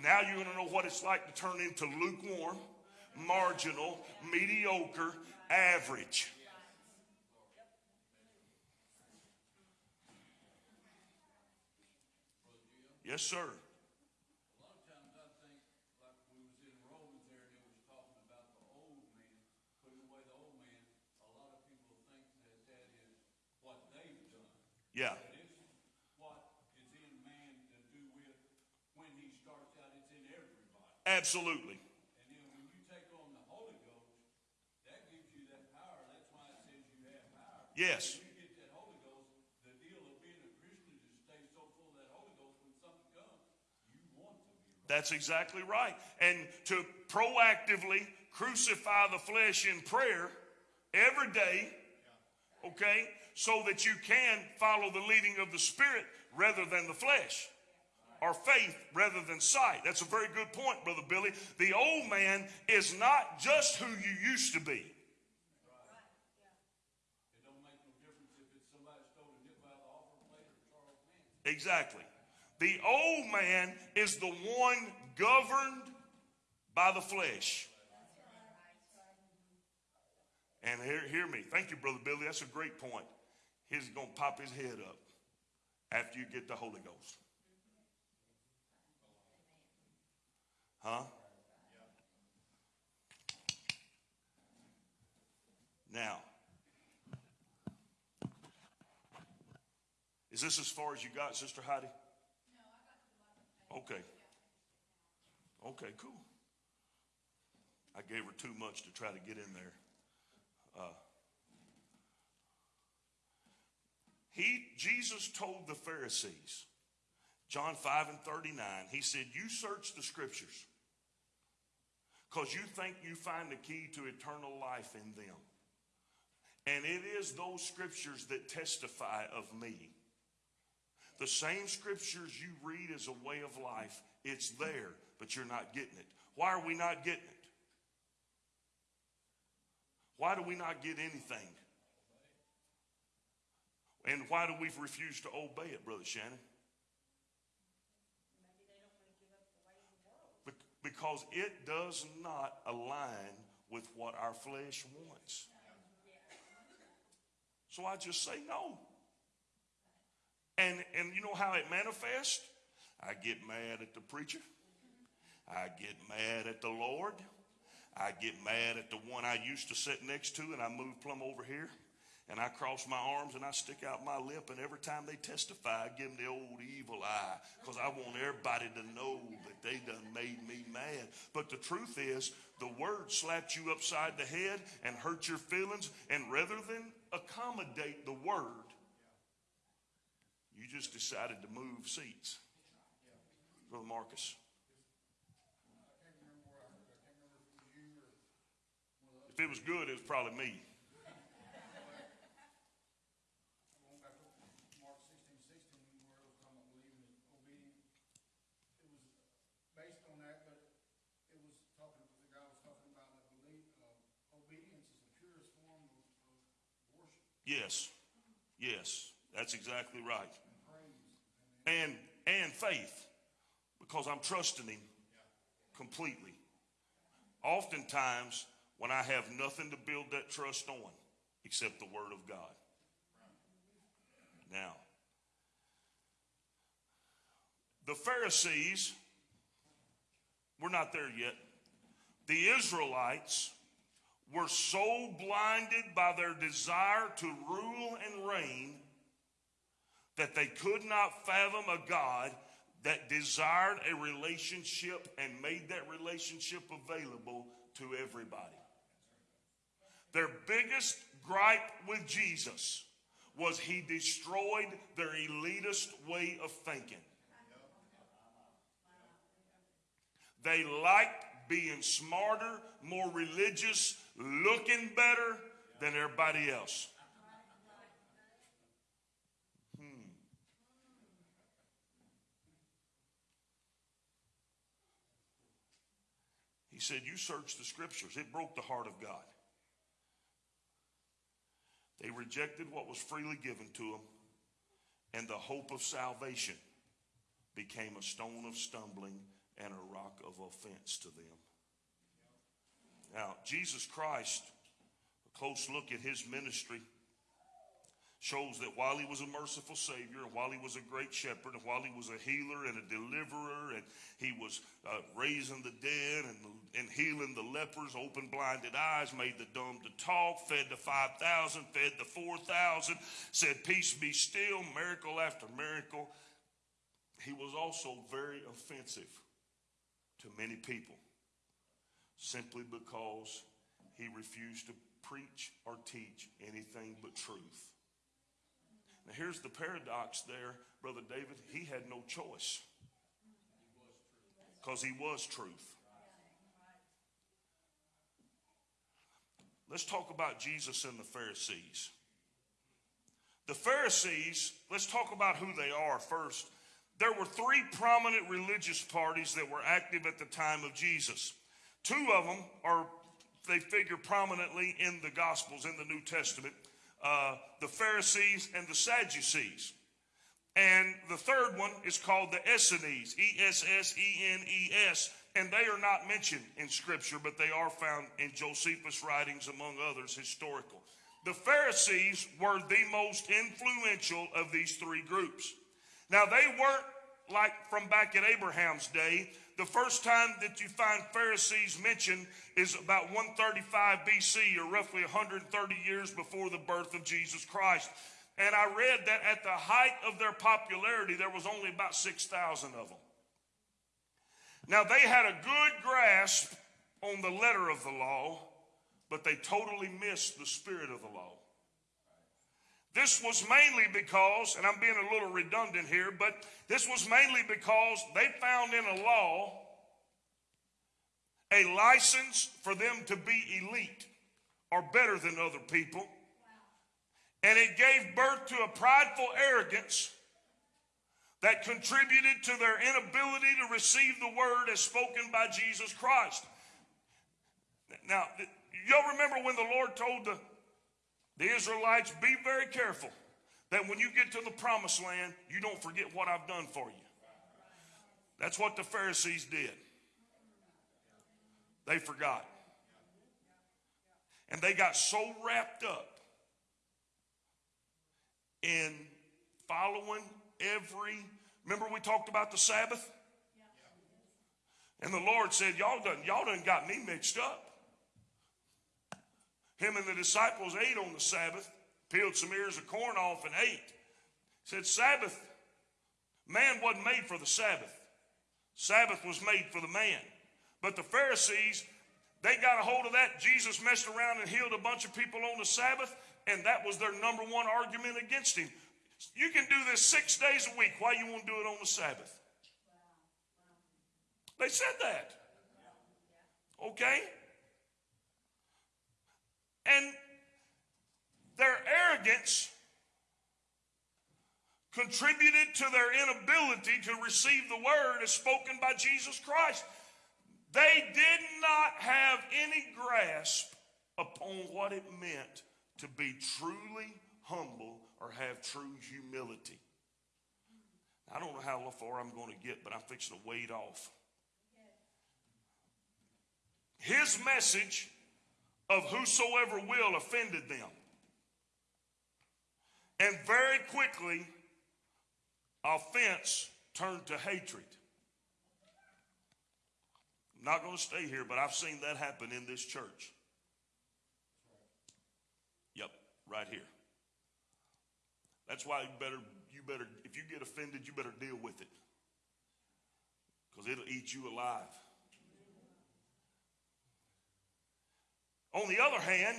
now you're going to know what it's like to turn into lukewarm, marginal, mediocre, average. Yes, sir. Yeah. Absolutely. And then when you take on the Holy Ghost, that gives you that power. That's why it says you have power. Yes. When you get that Holy Ghost, the deal of being a Christian is to stay so full of that Holy Ghost when something comes, you want to be right. That's exactly right. And to proactively crucify the flesh in prayer every day, okay, so that you can follow the leading of the Spirit rather than the flesh. Or faith rather than sight. That's a very good point, Brother Billy. The old man is not just who you used to be. Exactly. The old man is the one governed by the flesh. And hear, hear me. Thank you, Brother Billy. That's a great point. He's going to pop his head up after you get the Holy Ghost. Huh? Now, is this as far as you got, Sister Heidi? Okay. Okay, cool. I gave her too much to try to get in there. Uh, he, Jesus told the Pharisees, John 5 and 39, he said, You search the scriptures because you think you find the key to eternal life in them. And it is those scriptures that testify of me. The same scriptures you read as a way of life, it's there, but you're not getting it. Why are we not getting it? Why do we not get anything? And why do we refuse to obey it, Brother Shannon? Be- Because it does not align with what our flesh wants. So I just say no. And, and you know how it manifests? I get mad at the preacher. I get mad at the Lord. I get mad at the one I used to sit next to and I move plumb over here. And I cross my arms and I stick out my lip. And every time they testify, I give them the old evil eye because I want everybody to know that they done made me mad. But the truth is, the word slapped you upside the head and hurt your feelings. And rather than accommodate the word, you just decided to move seats. Brother Marcus. If it was good, it was probably me. going back up to Mark sixteen, sixteen, where it was talking about believing is obedient. It was based on that, but it was talking, the guy was talking about that belief, uh, obedience is the purest form of, of worship Yes. Yes. That's exactly right. and. And faith. Because I'm trusting him completely. Oftentimes, when I have nothing to build that trust on except the word of God. Now, the Pharisees, we're not there yet. The Israelites were so blinded by their desire to rule and reign that they could not fathom a God that desired a relationship and made that relationship available to everybody. Their biggest gripe with Jesus was he destroyed their elitist way of thinking. They liked being smarter, more religious, looking better than everybody else. Hmm. He said, You search the scriptures. It broke the heart of God. They rejected what was freely given to them, and the hope of salvation became a stone of stumbling and a rock of offense to them. Now, Jesus Christ, a close look at his ministry shows that while he was a merciful Savior, and while he was a great shepherd, and while he was a healer and a deliverer, and he was uh, raising the dead and, and healing the lepers, opened blinded eyes, made the dumb to talk, fed the 5,000, fed the 4,000, said, Peace be still, miracle after miracle. He was also very offensive to many people simply because he refused to preach or teach anything but truth. Now, here's the paradox there, Brother David. He had no choice because he was truth. Let's talk about Jesus and the Pharisees. The Pharisees, let's talk about who they are first. There were three prominent religious parties that were active at the time of Jesus. Two of them are, they figure prominently in the Gospels, in the New Testament uh, the Pharisees and the Sadducees. And the third one is called the Essenes, E S S E N E S. And they are not mentioned in Scripture, but they are found in Josephus' writings, among others, historical. The Pharisees were the most influential of these three groups. Now, they weren't like from back in Abraham's day. The first time that you find Pharisees mentioned is about 135 BC, or roughly 130 years before the birth of Jesus Christ. And I read that at the height of their popularity, there was only about 6,000 of them. Now, they had a good grasp on the letter of the law, but they totally missed the spirit of the law. This was mainly because, and I'm being a little redundant here, but this was mainly because they found in a law a license for them to be elite or better than other people. And it gave birth to a prideful arrogance that contributed to their inability to receive the word as spoken by Jesus Christ. Now, y'all remember when the Lord told the, the Israelites, be very careful that when you get to the promised land, you don't forget what I've done for you. That's what the Pharisees did. They forgot. And they got so wrapped up in following every. Remember we talked about the Sabbath? And the Lord said, Y'all done, y'all done got me mixed up. Him and the disciples ate on the Sabbath, peeled some ears of corn off and ate. Said, Sabbath, man wasn't made for the Sabbath. Sabbath was made for the man. But the Pharisees, they got a hold of that. Jesus messed around and healed a bunch of people on the Sabbath, and that was their number one argument against him. You can do this six days a week. Why you won't do it on the Sabbath? They said that. Okay? And their arrogance contributed to their inability to receive the word as spoken by Jesus Christ. They did not have any grasp upon what it meant to be truly humble or have true humility. I don't know how far I'm going to get, but I'm fixing to wade off. His message of whosoever will offended them. And very quickly, offense turned to hatred. I'm not going to stay here, but I've seen that happen in this church. Yep, right here. That's why you better, you better, if you get offended, you better deal with it. Because it'll eat you alive. On the other hand,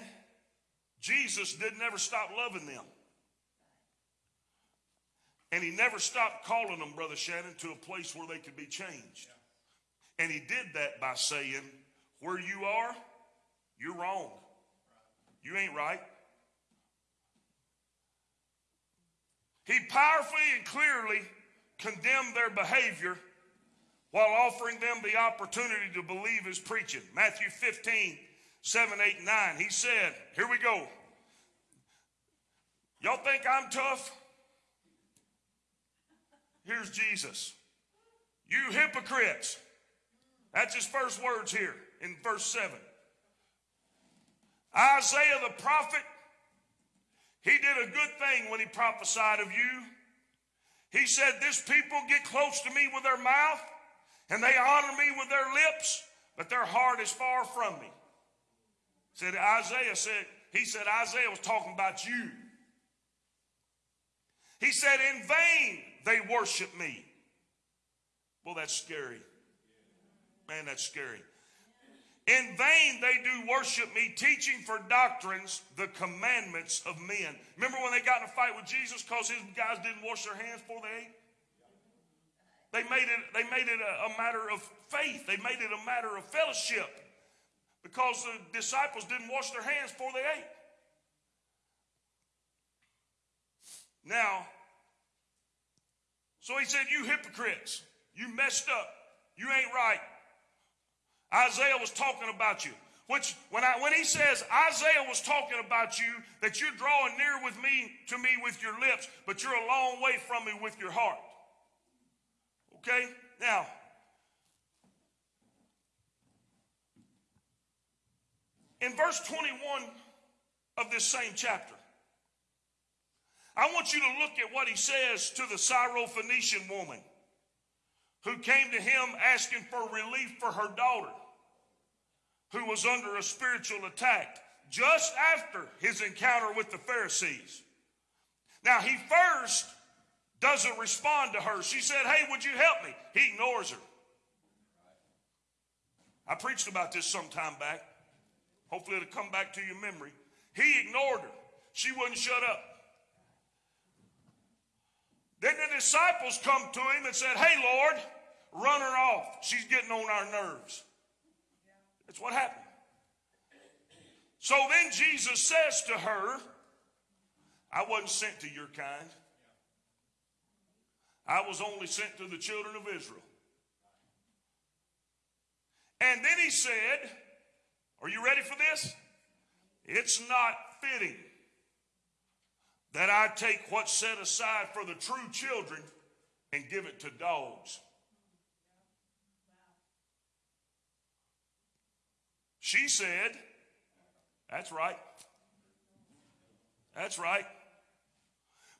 Jesus did never stop loving them. And he never stopped calling them, Brother Shannon, to a place where they could be changed. And he did that by saying, Where you are, you're wrong. You ain't right. He powerfully and clearly condemned their behavior while offering them the opportunity to believe his preaching. Matthew 15, 7, 8, 9. He said, Here we go. Y'all think I'm tough? Here's Jesus. You hypocrites. That's his first words here in verse 7. Isaiah the prophet, he did a good thing when he prophesied of you. He said, This people get close to me with their mouth and they honor me with their lips, but their heart is far from me. Said Isaiah said, he said Isaiah was talking about you. He said, In vain they worship me. Well, that's scary. Man, that's scary. In vain they do worship me, teaching for doctrines the commandments of men. Remember when they got in a fight with Jesus because his guys didn't wash their hands before they ate? They made it, they made it a, a matter of faith. They made it a matter of fellowship because the disciples didn't wash their hands before they ate. Now, so he said, You hypocrites, you messed up. You ain't right. Isaiah was talking about you. Which when I when he says Isaiah was talking about you, that you're drawing near with me to me with your lips, but you're a long way from me with your heart. Okay? Now, in verse 21 of this same chapter, I want you to look at what he says to the Syrophoenician woman who came to him asking for relief for her daughter who was under a spiritual attack just after his encounter with the Pharisees. Now, he first doesn't respond to her. She said, Hey, would you help me? He ignores her. I preached about this some time back. Hopefully, it'll come back to your memory. He ignored her. She wouldn't shut up. Then the disciples come to him and said, Hey, Lord, run her off. She's getting on our nerves. That's what happened. So then Jesus says to her, I wasn't sent to your kind. I was only sent to the children of Israel. And then he said, Are you ready for this? It's not fitting that I take what's set aside for the true children and give it to dogs. She said, That's right. That's right.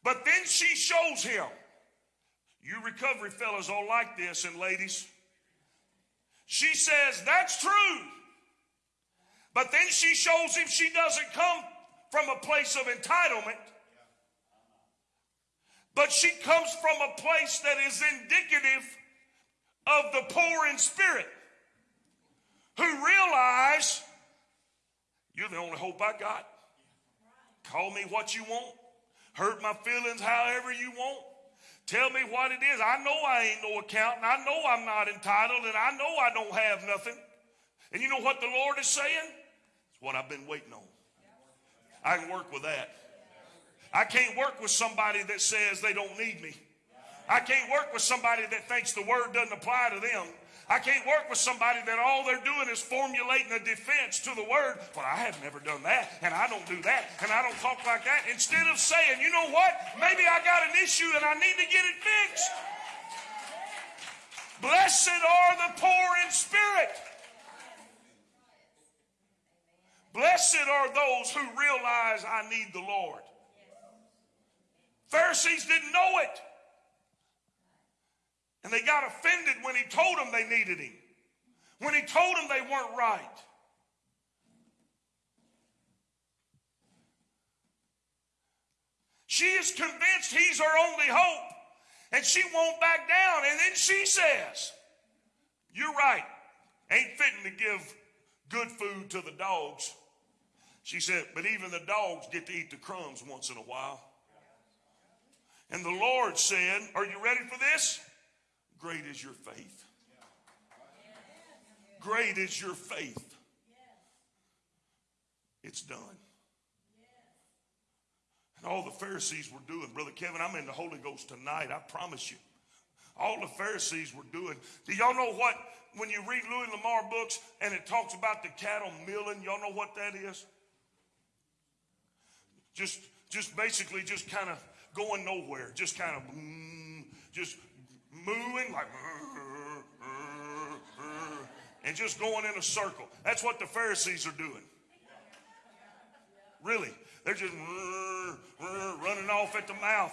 But then she shows him You recovery fellas all like this, and ladies. She says, That's true. But then she shows him she doesn't come from a place of entitlement, but she comes from a place that is indicative of the poor in spirit who realize you're the only hope I got. Call me what you want, hurt my feelings however you want. Tell me what it is. I know I ain't no accountant. I know I'm not entitled, and I know I don't have nothing. And you know what the Lord is saying? What I've been waiting on. I can work with that. I can't work with somebody that says they don't need me. I can't work with somebody that thinks the word doesn't apply to them. I can't work with somebody that all they're doing is formulating a defense to the word. Well, I have never done that, and I don't do that, and I don't talk like that. Instead of saying, you know what? Maybe I got an issue and I need to get it fixed. Blessed are the poor in spirit. Blessed are those who realize I need the Lord. Pharisees didn't know it. And they got offended when he told them they needed him, when he told them they weren't right. She is convinced he's her only hope, and she won't back down. And then she says, You're right. Ain't fitting to give good food to the dogs. She said, But even the dogs get to eat the crumbs once in a while. And the Lord said, Are you ready for this? Great is your faith. Great is your faith. It's done. And all the Pharisees were doing, Brother Kevin, I'm in the Holy Ghost tonight, I promise you. All the Pharisees were doing. Do y'all know what, when you read Louis L'Amour books and it talks about the cattle milling, y'all know what that is? Just, just basically just kind of going nowhere, just kind of, just mooing like, and just going in a circle. That's what the Pharisees are doing. Really. They're just running off at the mouth.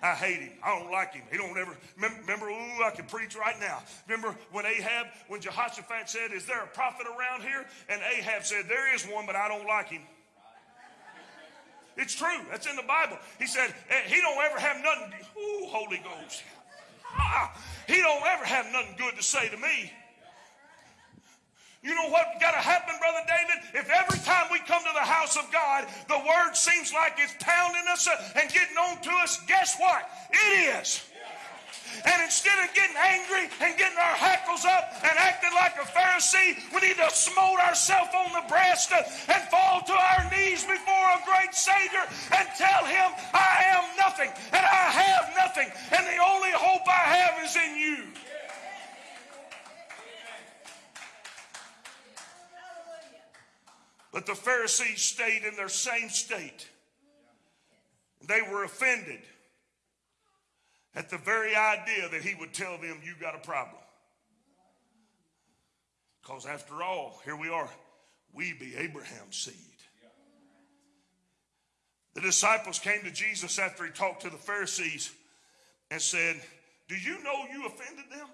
I hate him. I don't like him. He don't ever remember. Ooh, I can preach right now. Remember when Ahab, when Jehoshaphat said, "Is there a prophet around here?" And Ahab said, "There is one, but I don't like him." It's true. That's in the Bible. He said, eh, "He don't ever have nothing." Ooh, Holy Ghost. Ah, he don't ever have nothing good to say to me. You know what got to happen, Brother David? If every time we come to the house of God, the word seems like it's pounding us and getting on to us, guess what? It is. And instead of getting angry and getting our hackles up and acting like a Pharisee, we need to smote ourselves on the breast and fall to our knees before a great Savior and tell Him, I am nothing and I have nothing, and the only hope I have is in you. But the Pharisees stayed in their same state. They were offended at the very idea that he would tell them, You got a problem. Because after all, here we are, we be Abraham's seed. The disciples came to Jesus after he talked to the Pharisees and said, Do you know you offended them?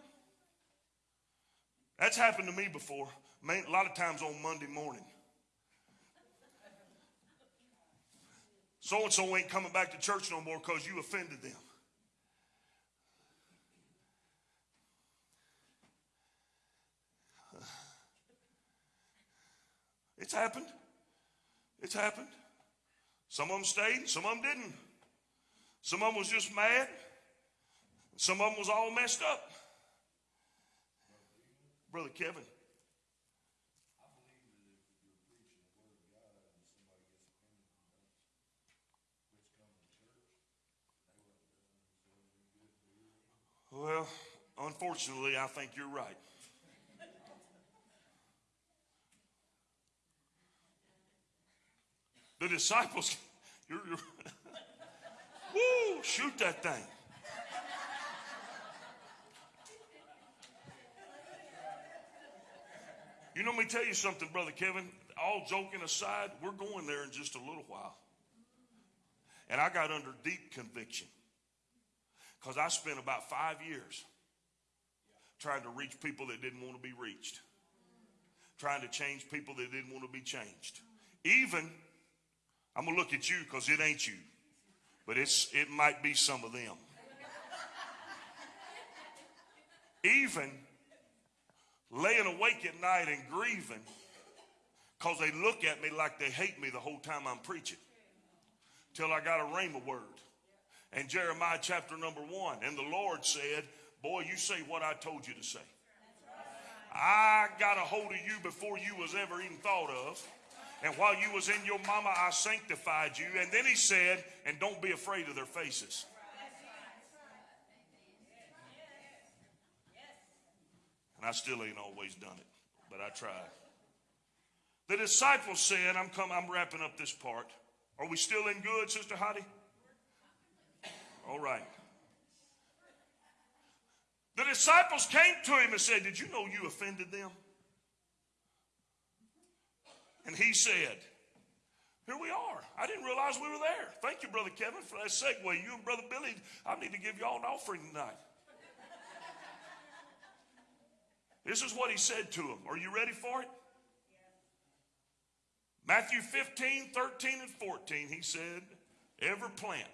That's happened to me before, a lot of times on Monday morning. So and so ain't coming back to church no more because you offended them. It's happened. It's happened. Some of them stayed, some of them didn't. Some of them was just mad. Some of them was all messed up. Brother Kevin. Well, unfortunately, I think you're right. The disciples, you're, you're woo, shoot that thing. You know, let me tell you something, Brother Kevin. All joking aside, we're going there in just a little while. And I got under deep conviction. Because I spent about five years trying to reach people that didn't want to be reached, trying to change people that didn't want to be changed. Even, I'm going to look at you because it ain't you, but it's, it might be some of them. Even laying awake at night and grieving because they look at me like they hate me the whole time I'm preaching till I got a rhema word. And Jeremiah chapter number one. And the Lord said, Boy, you say what I told you to say. I got a hold of you before you was ever even thought of. And while you was in your mama, I sanctified you. And then he said, and don't be afraid of their faces. And I still ain't always done it, but I tried. The disciples said, I'm come, I'm wrapping up this part. Are we still in good, Sister Hottie? All right. The disciples came to him and said, Did you know you offended them? And he said, Here we are. I didn't realize we were there. Thank you, Brother Kevin, for that segue. You and Brother Billy, I need to give you all an offering tonight. This is what he said to him. Are you ready for it? Matthew 15, 13, and 14, he said, Every plant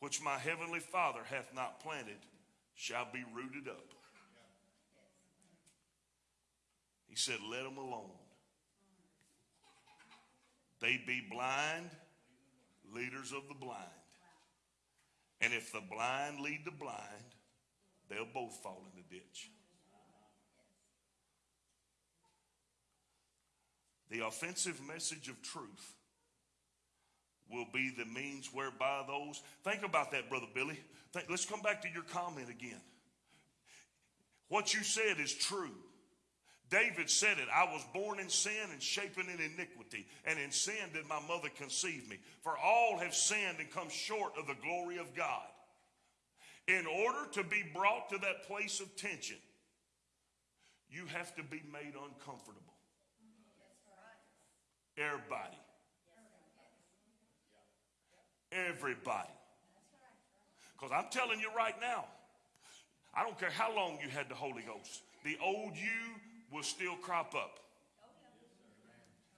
which my heavenly Father hath not planted shall be rooted up. He said, Let them alone. They be blind, leaders of the blind. And if the blind lead the blind, they'll both fall in the ditch. The offensive message of truth will be the means whereby those. Think about that, Brother Billy. Think, let's come back to your comment again. What you said is true. David said it. I was born in sin and shapen in iniquity, and in sin did my mother conceive me. For all have sinned and come short of the glory of God. In order to be brought to that place of tension, you have to be made uncomfortable. Everybody. Everybody. Because I'm telling you right now, I don't care how long you had the Holy Ghost, the old you will still crop up.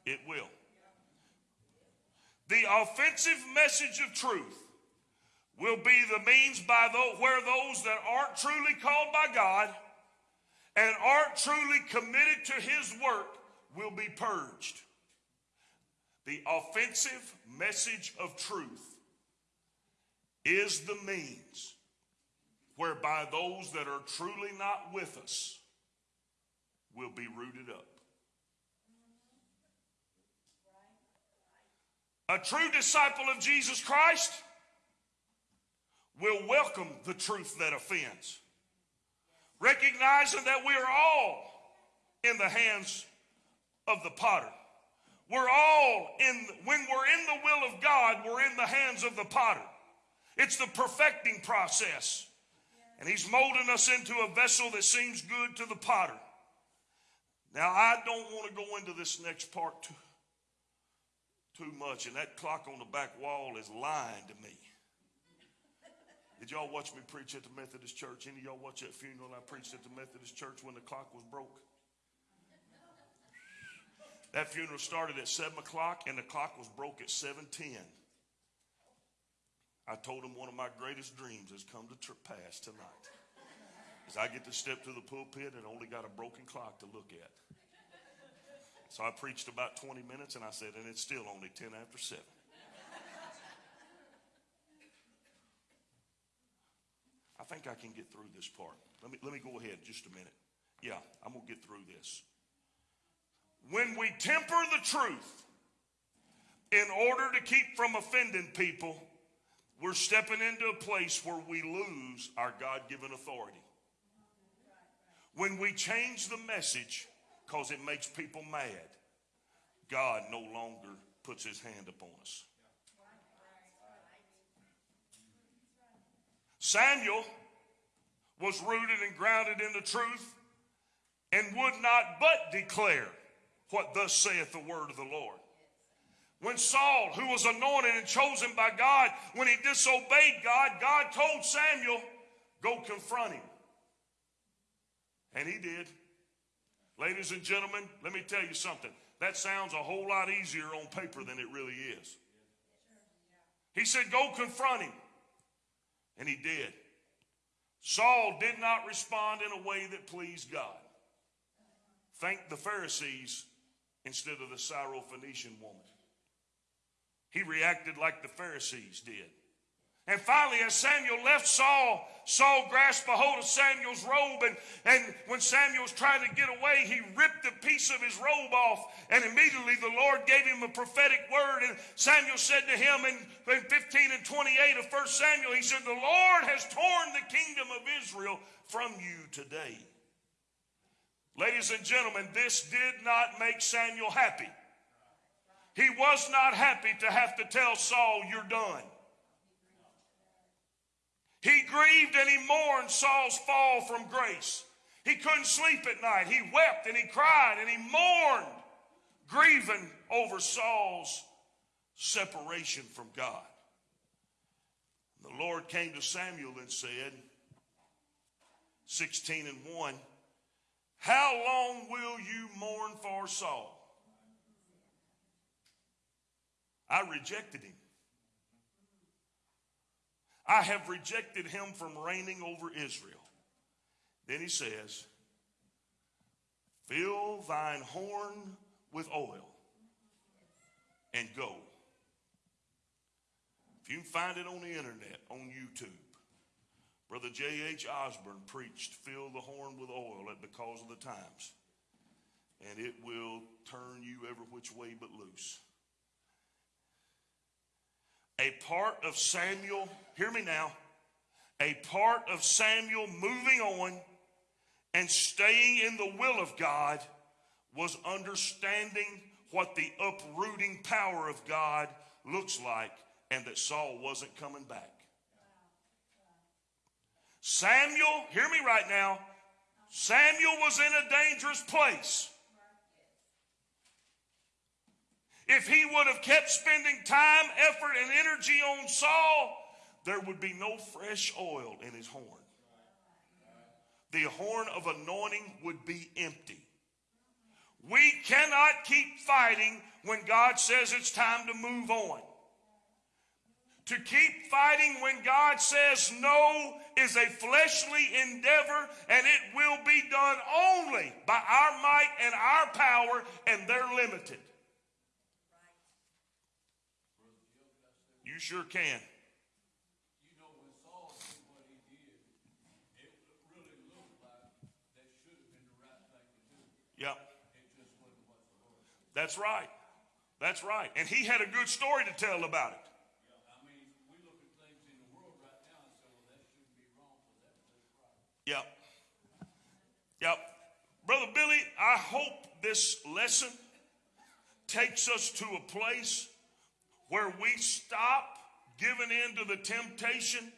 It will. The offensive message of truth will be the means by the, where those that aren't truly called by God and aren't truly committed to His work will be purged. The offensive message of truth is the means whereby those that are truly not with us will be rooted up. A true disciple of Jesus Christ will welcome the truth that offends, recognizing that we are all in the hands of the potter. We're all in, when we're in the will of God, we're in the hands of the potter. It's the perfecting process. And he's molding us into a vessel that seems good to the potter. Now, I don't want to go into this next part too, too much, and that clock on the back wall is lying to me. Did y'all watch me preach at the Methodist church? Any of y'all watch that funeral I preached at the Methodist church when the clock was broke? That funeral started at 7 o'clock and the clock was broke at 7.10. I told him one of my greatest dreams has come to pass tonight. I get to step to the pulpit and only got a broken clock to look at. So I preached about 20 minutes and I said, and it's still only 10 after 7. I think I can get through this part. Let me, let me go ahead just a minute. Yeah, I'm going to get through this. When we temper the truth in order to keep from offending people, we're stepping into a place where we lose our God given authority. When we change the message because it makes people mad, God no longer puts his hand upon us. Samuel was rooted and grounded in the truth and would not but declare what thus saith the word of the Lord. When Saul, who was anointed and chosen by God, when he disobeyed God, God told Samuel, go confront him. And he did. Ladies and gentlemen, let me tell you something. That sounds a whole lot easier on paper than it really is. He said, Go confront him. And he did. Saul did not respond in a way that pleased God. Thank the Pharisees instead of the Syrophoenician woman. He reacted like the Pharisees did. And finally, as Samuel left Saul, Saul grasped a hold of Samuel's robe. And, and when Samuel was trying to get away, he ripped a piece of his robe off. And immediately the Lord gave him a prophetic word. And Samuel said to him in, in 15 and 28 of 1 Samuel, he said, The Lord has torn the kingdom of Israel from you today. Ladies and gentlemen, this did not make Samuel happy. He was not happy to have to tell Saul, You're done. He grieved and he mourned Saul's fall from grace. He couldn't sleep at night. He wept and he cried and he mourned, grieving over Saul's separation from God. The Lord came to Samuel and said, 16 and 1, How long will you mourn for Saul? I rejected him. I have rejected him from reigning over Israel. Then he says, Fill thine horn with oil and go. If you find it on the internet, on YouTube, Brother J.H. Osborne preached, Fill the horn with oil at because of the times, and it will turn you every which way but loose a part of Samuel, hear me now, a part of Samuel moving on and staying in the will of God was understanding what the uprooting power of God looks like and that Saul wasn't coming back. Samuel, hear me right now, Samuel was in a dangerous place. If he would have kept spending time, effort, and energy on Saul, there would be no fresh oil in his horn. The horn of anointing would be empty. We cannot keep fighting when God says it's time to move on. To keep fighting when God says no is a fleshly endeavor and it will be done only by our might and our power, and they're limited. You sure can. You know, when Saul did what he did, it really looked like that should have been the right thing to do. Yep. It just wasn't what the Lord said. That's right. That's right. And he had a good story to tell about it. I mean, we look at things in the world right now and say, well, that shouldn't be wrong, but that, that's right. Yep. Yep. Brother Billy, I hope this lesson takes us to a place where we stop giving in to the temptation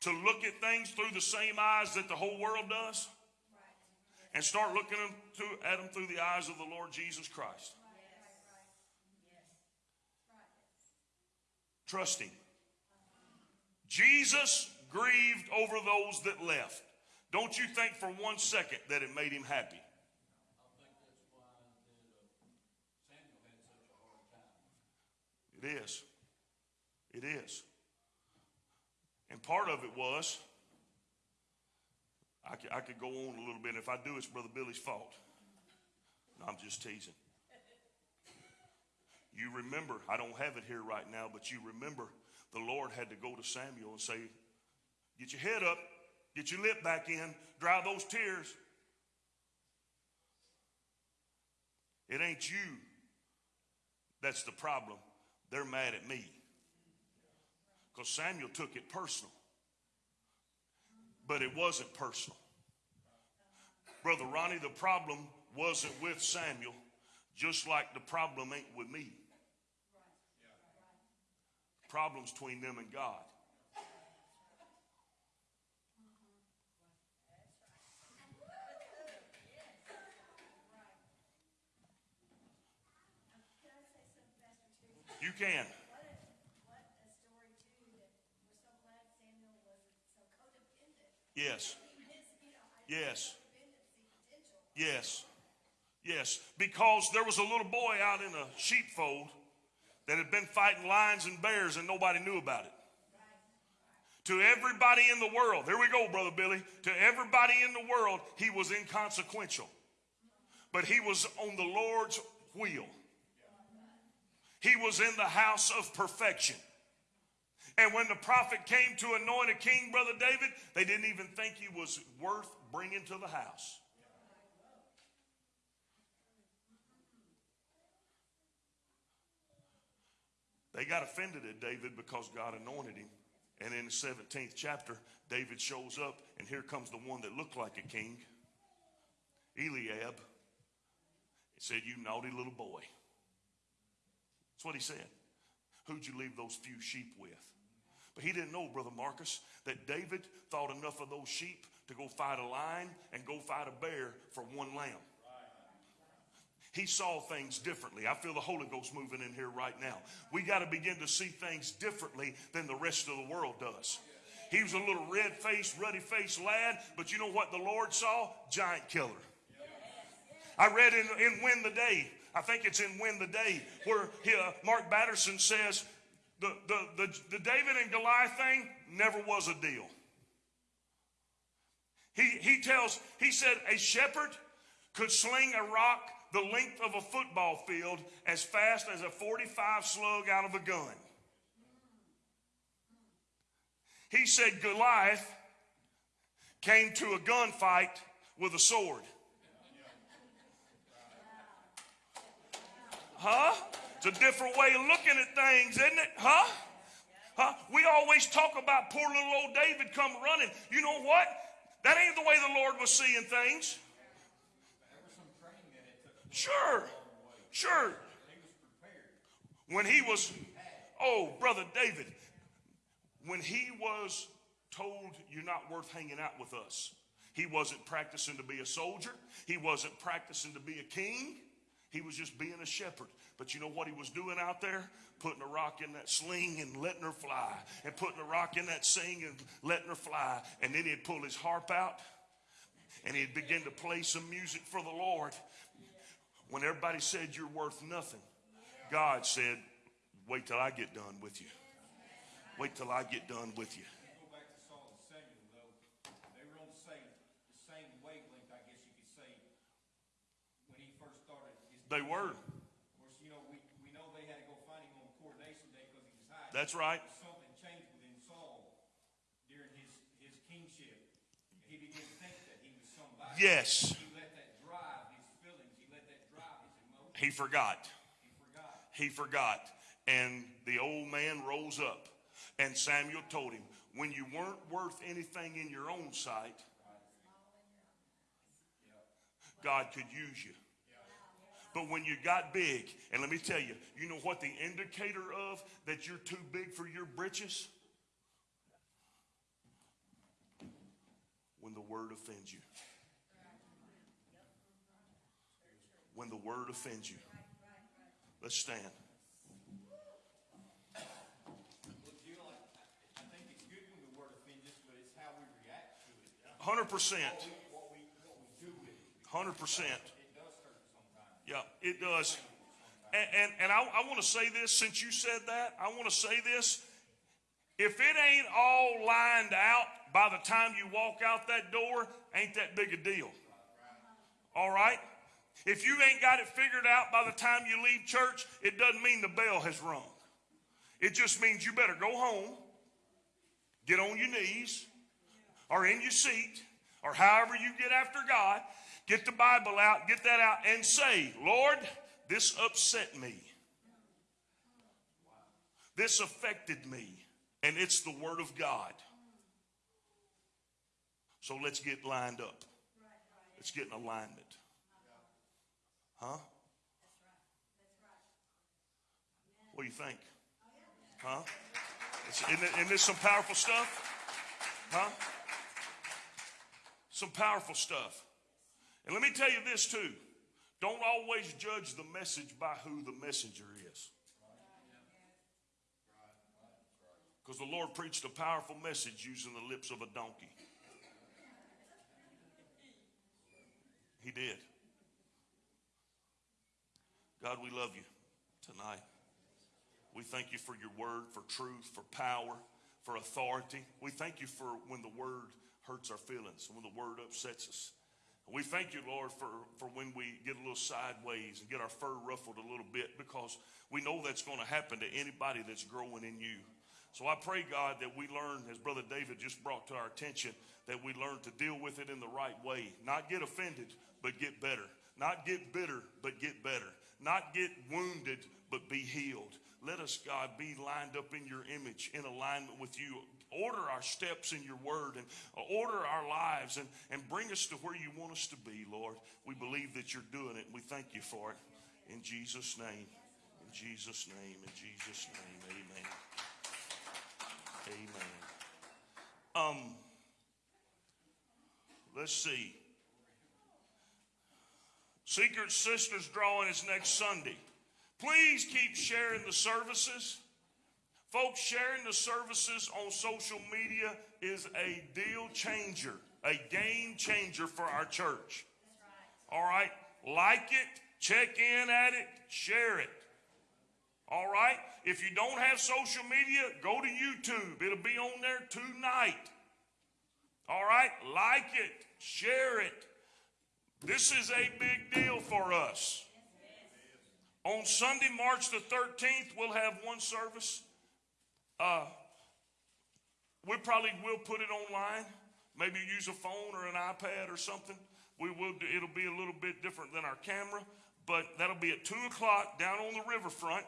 to look at things through the same eyes that the whole world does and start looking at them through the eyes of the Lord Jesus Christ. Trust Him. Jesus grieved over those that left. Don't you think for one second that it made him happy? I think that's why that, uh, Samuel had such a hard time. It is. It is. And part of it was, I could, I could go on a little bit. If I do, it's Brother Billy's fault. No, I'm just teasing. You remember, I don't have it here right now, but you remember the Lord had to go to Samuel and say, Get your head up, get your lip back in, dry those tears. It ain't you that's the problem. They're mad at me. Because Samuel took it personal. But it wasn't personal. Brother Ronnie, the problem wasn't with Samuel, just like the problem ain't with me. Problems between them and God. You You can. What a, what a story too, that we're so glad Samuel wasn't so codependent. Yes. You Yes. Yes. Yes. Because there was a little boy out in a sheepfold that had been fighting lions and bears and nobody knew about it. To everybody in the world, here we go, Brother Billy. To everybody in the world, he was inconsequential. But he was on the Lord's wheel. He was in the house of perfection. And when the prophet came to anoint a king, Brother David, they didn't even think he was worth bringing to the house. They got offended at David because God anointed him. And in the 17th chapter, David shows up, and here comes the one that looked like a king Eliab. He said, You naughty little boy. That's what he said. Who'd you leave those few sheep with? But he didn't know, Brother Marcus, that David thought enough of those sheep to go fight a lion and go fight a bear for one lamb. He saw things differently. I feel the Holy Ghost moving in here right now. We got to begin to see things differently than the rest of the world does. He was a little red faced, ruddy faced lad, but you know what the Lord saw? Giant killer. I read in, in Win the Day, I think it's in Win the Day, where he, uh, Mark Batterson says the, the, the, the David and Goliath thing never was a deal. He, he tells, he said, a shepherd could sling a rock the length of a football field as fast as a 45 slug out of a gun. He said Goliath came to a gunfight with a sword. Huh? It's a different way of looking at things, isn't it? Huh? Huh? We always talk about poor little old David come running. You know what? That ain't the way the Lord was seeing things. Sure. Sure. When he was, oh, brother David, when he was told you're not worth hanging out with us, he wasn't practicing to be a soldier. He wasn't practicing to be a king. He was just being a shepherd. But you know what he was doing out there? Putting a rock in that sling and letting her fly. And putting a rock in that sling and letting her fly. And then he'd pull his harp out and he'd begin to play some music for the Lord. When everybody said you're worth nothing, God said, wait till I get done with you. Wait till I get done with you. Go back to Saul and Samuel, though, they were on the same, the same wavelength, I guess you could say, when he first started his. They were. Of course, you know, we, we know they had to go find him on coronation day because he was hiding. That's right. Something changed within Saul during his, his kingship. He began to think that he was somebody. Yes. He let that drive his feelings, he let that drive his emotions, He forgot. he forgot. He forgot. And the old man rose up. And Samuel told him, when you weren't worth anything in your own sight, God could use you. But when you got big, and let me tell you, you know what the indicator of that you're too big for your britches? When the word offends you. When the word offends you. Let's stand. Well, Jill, I, I think it's good when the word offends us, but it's how we react to it. Hundred percent. Hundred percent. It does hurt sometimes. Yeah, it does. And, and, and I, I want to say this since you said that, I want to say this. If it ain't all lined out by the time you walk out that door, ain't that big a deal. All right? If you ain't got it figured out by the time you leave church, it doesn't mean the bell has rung. It just means you better go home, get on your knees, or in your seat, or however you get after God, get the Bible out, get that out, and say, Lord, this upset me. This affected me. And it's the Word of God. So let's get lined up. Let's get in alignment. Huh? What do you think? Huh? Isn't, this some powerful stuff? Huh? Some powerful stuff. And let me tell you this too. Don't always judge the message by who the messenger is. Because the Lord preached a powerful message using the lips of a donkey. He did. God, we love you tonight. We thank you for your word, for truth, for power, for authority. We thank you for when the word hurts our feelings, when the word upsets us. We thank you, Lord, for, for when we get a little sideways and get our fur ruffled a little bit because we know that's going to happen to anybody that's growing in you. So I pray, God, that we learn, as Brother David just brought to our attention, that we learn to deal with it in the right way. Not get offended, but get better. Not get bitter, but get better. Not get wounded, but be healed. Let us, God, be lined up in your image, in alignment with you. Order our steps in your word and order our lives and, and bring us to where you want us to be, Lord. We believe that you're doing it. And we thank you for it. In Jesus' name. In Jesus' name. In Jesus' name. Amen. Amen. Um, let's see. Secret Sisters drawing is next Sunday. Please keep sharing the services. Folks, sharing the services on social media is a deal changer, a game changer for our church. All right? Like it, check in at it, share it. All right? If you don't have social media, go to YouTube. It'll be on there tonight. All right? Like it, share it. This is a big deal for us. On Sunday, March the 13th, we'll have one service. Uh, we probably will put it online. Maybe use a phone or an iPad or something. We will. Do, it'll be a little bit different than our camera, but that'll be at two o'clock down on the riverfront.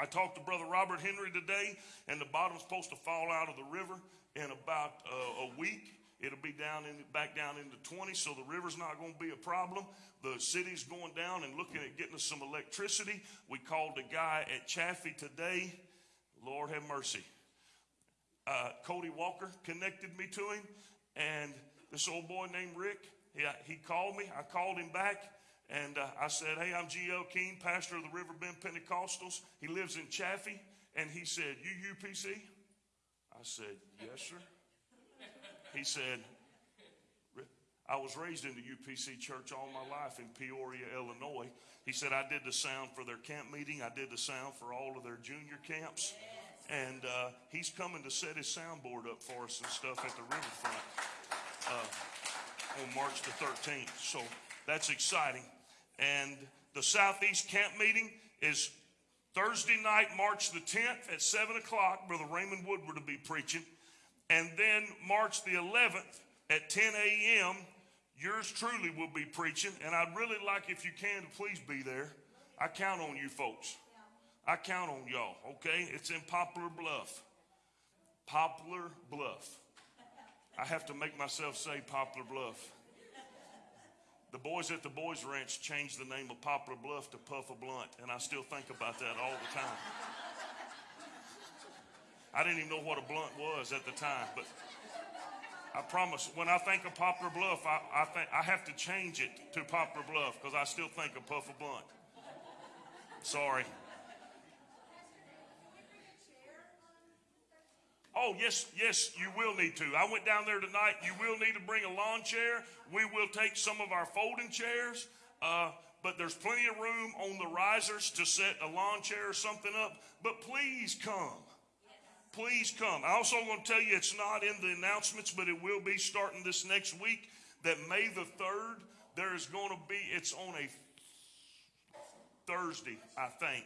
I talked to Brother Robert Henry today, and the bottom's supposed to fall out of the river in about uh, a week. It'll be down in back down into 20, so the river's not going to be a problem. The city's going down and looking at getting us some electricity. We called a guy at Chaffee today. Lord have mercy. Uh, Cody Walker connected me to him, and this old boy named Rick, he, he called me. I called him back, and uh, I said, Hey, I'm G.L. King, pastor of the Riverbend Pentecostals. He lives in Chaffee, and he said, You UPC? I said, Yes, sir. He said, I was raised in the UPC church all my life in Peoria, Illinois. He said, I did the sound for their camp meeting. I did the sound for all of their junior camps. And uh, he's coming to set his soundboard up for us and stuff at the riverfront uh, on March the 13th. So that's exciting. And the Southeast camp meeting is Thursday night, March the 10th at 7 o'clock. Brother Raymond Woodward will be preaching. And then March the 11th at 10 a.m., yours truly will be preaching. And I'd really like, if you can, to please be there. I count on you folks. I count on y'all, okay? It's in Poplar Bluff. Poplar Bluff. I have to make myself say Poplar Bluff. The boys at the Boys Ranch changed the name of Poplar Bluff to Puff a Blunt, and I still think about that all the time. I didn't even know what a blunt was at the time, but I promise when I think of Poplar Bluff, I, I, think, I have to change it to Poplar Bluff because I still think of Puff a Blunt. Sorry. Oh, yes, yes, you will need to. I went down there tonight. You will need to bring a lawn chair. We will take some of our folding chairs, uh, but there's plenty of room on the risers to set a lawn chair or something up. But please come. Please come. I also want to tell you it's not in the announcements, but it will be starting this next week that May the 3rd, there is going to be, it's on a Thursday, I think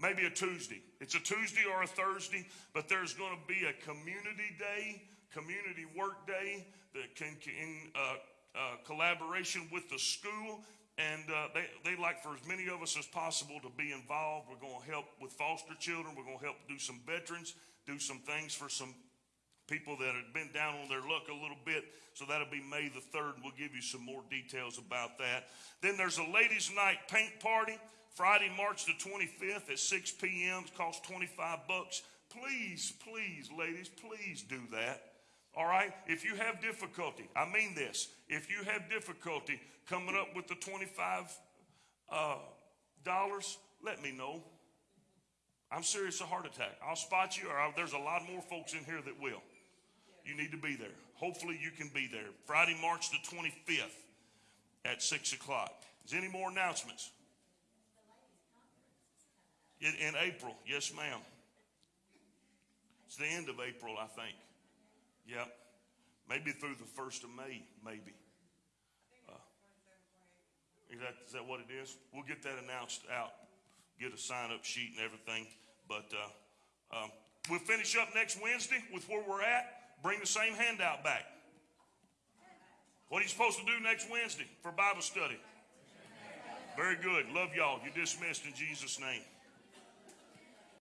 maybe a Tuesday. It's a Tuesday or a Thursday, but there's going to be a community day, community work day that can in uh, uh, collaboration with the school. And uh, they, they like for as many of us as possible to be involved. We're going to help with foster children. We're going to help do some veterans, do some things for some people that have been down on their luck a little bit. So that'll be May the 3rd. We'll give you some more details about that. Then there's a ladies' night paint party. Friday, March the 25th at 6 p.m. It costs 25 bucks. Please, please, ladies, please do that. All right? If you have difficulty, I mean this, if you have difficulty coming up with the 25 uh, dollars, let me know. I'm serious, a heart attack. I'll spot you, or I'll, there's a lot more folks in here that will. You need to be there. Hopefully, you can be there. Friday, March the 25th at 6 o'clock. Is there any more announcements? In, in April, yes, ma'am. It's the end of April, I think. Yep. Maybe through the first of May, maybe. Uh, Is that, is that what it is? We'll get that announced out, get a sign-up sheet and everything. But uh, um, we'll finish up next Wednesday with where we're at. Bring the same handout back. What are you supposed to do next Wednesday for Bible study? Very good. Love y'all. You're dismissed in Jesus' name.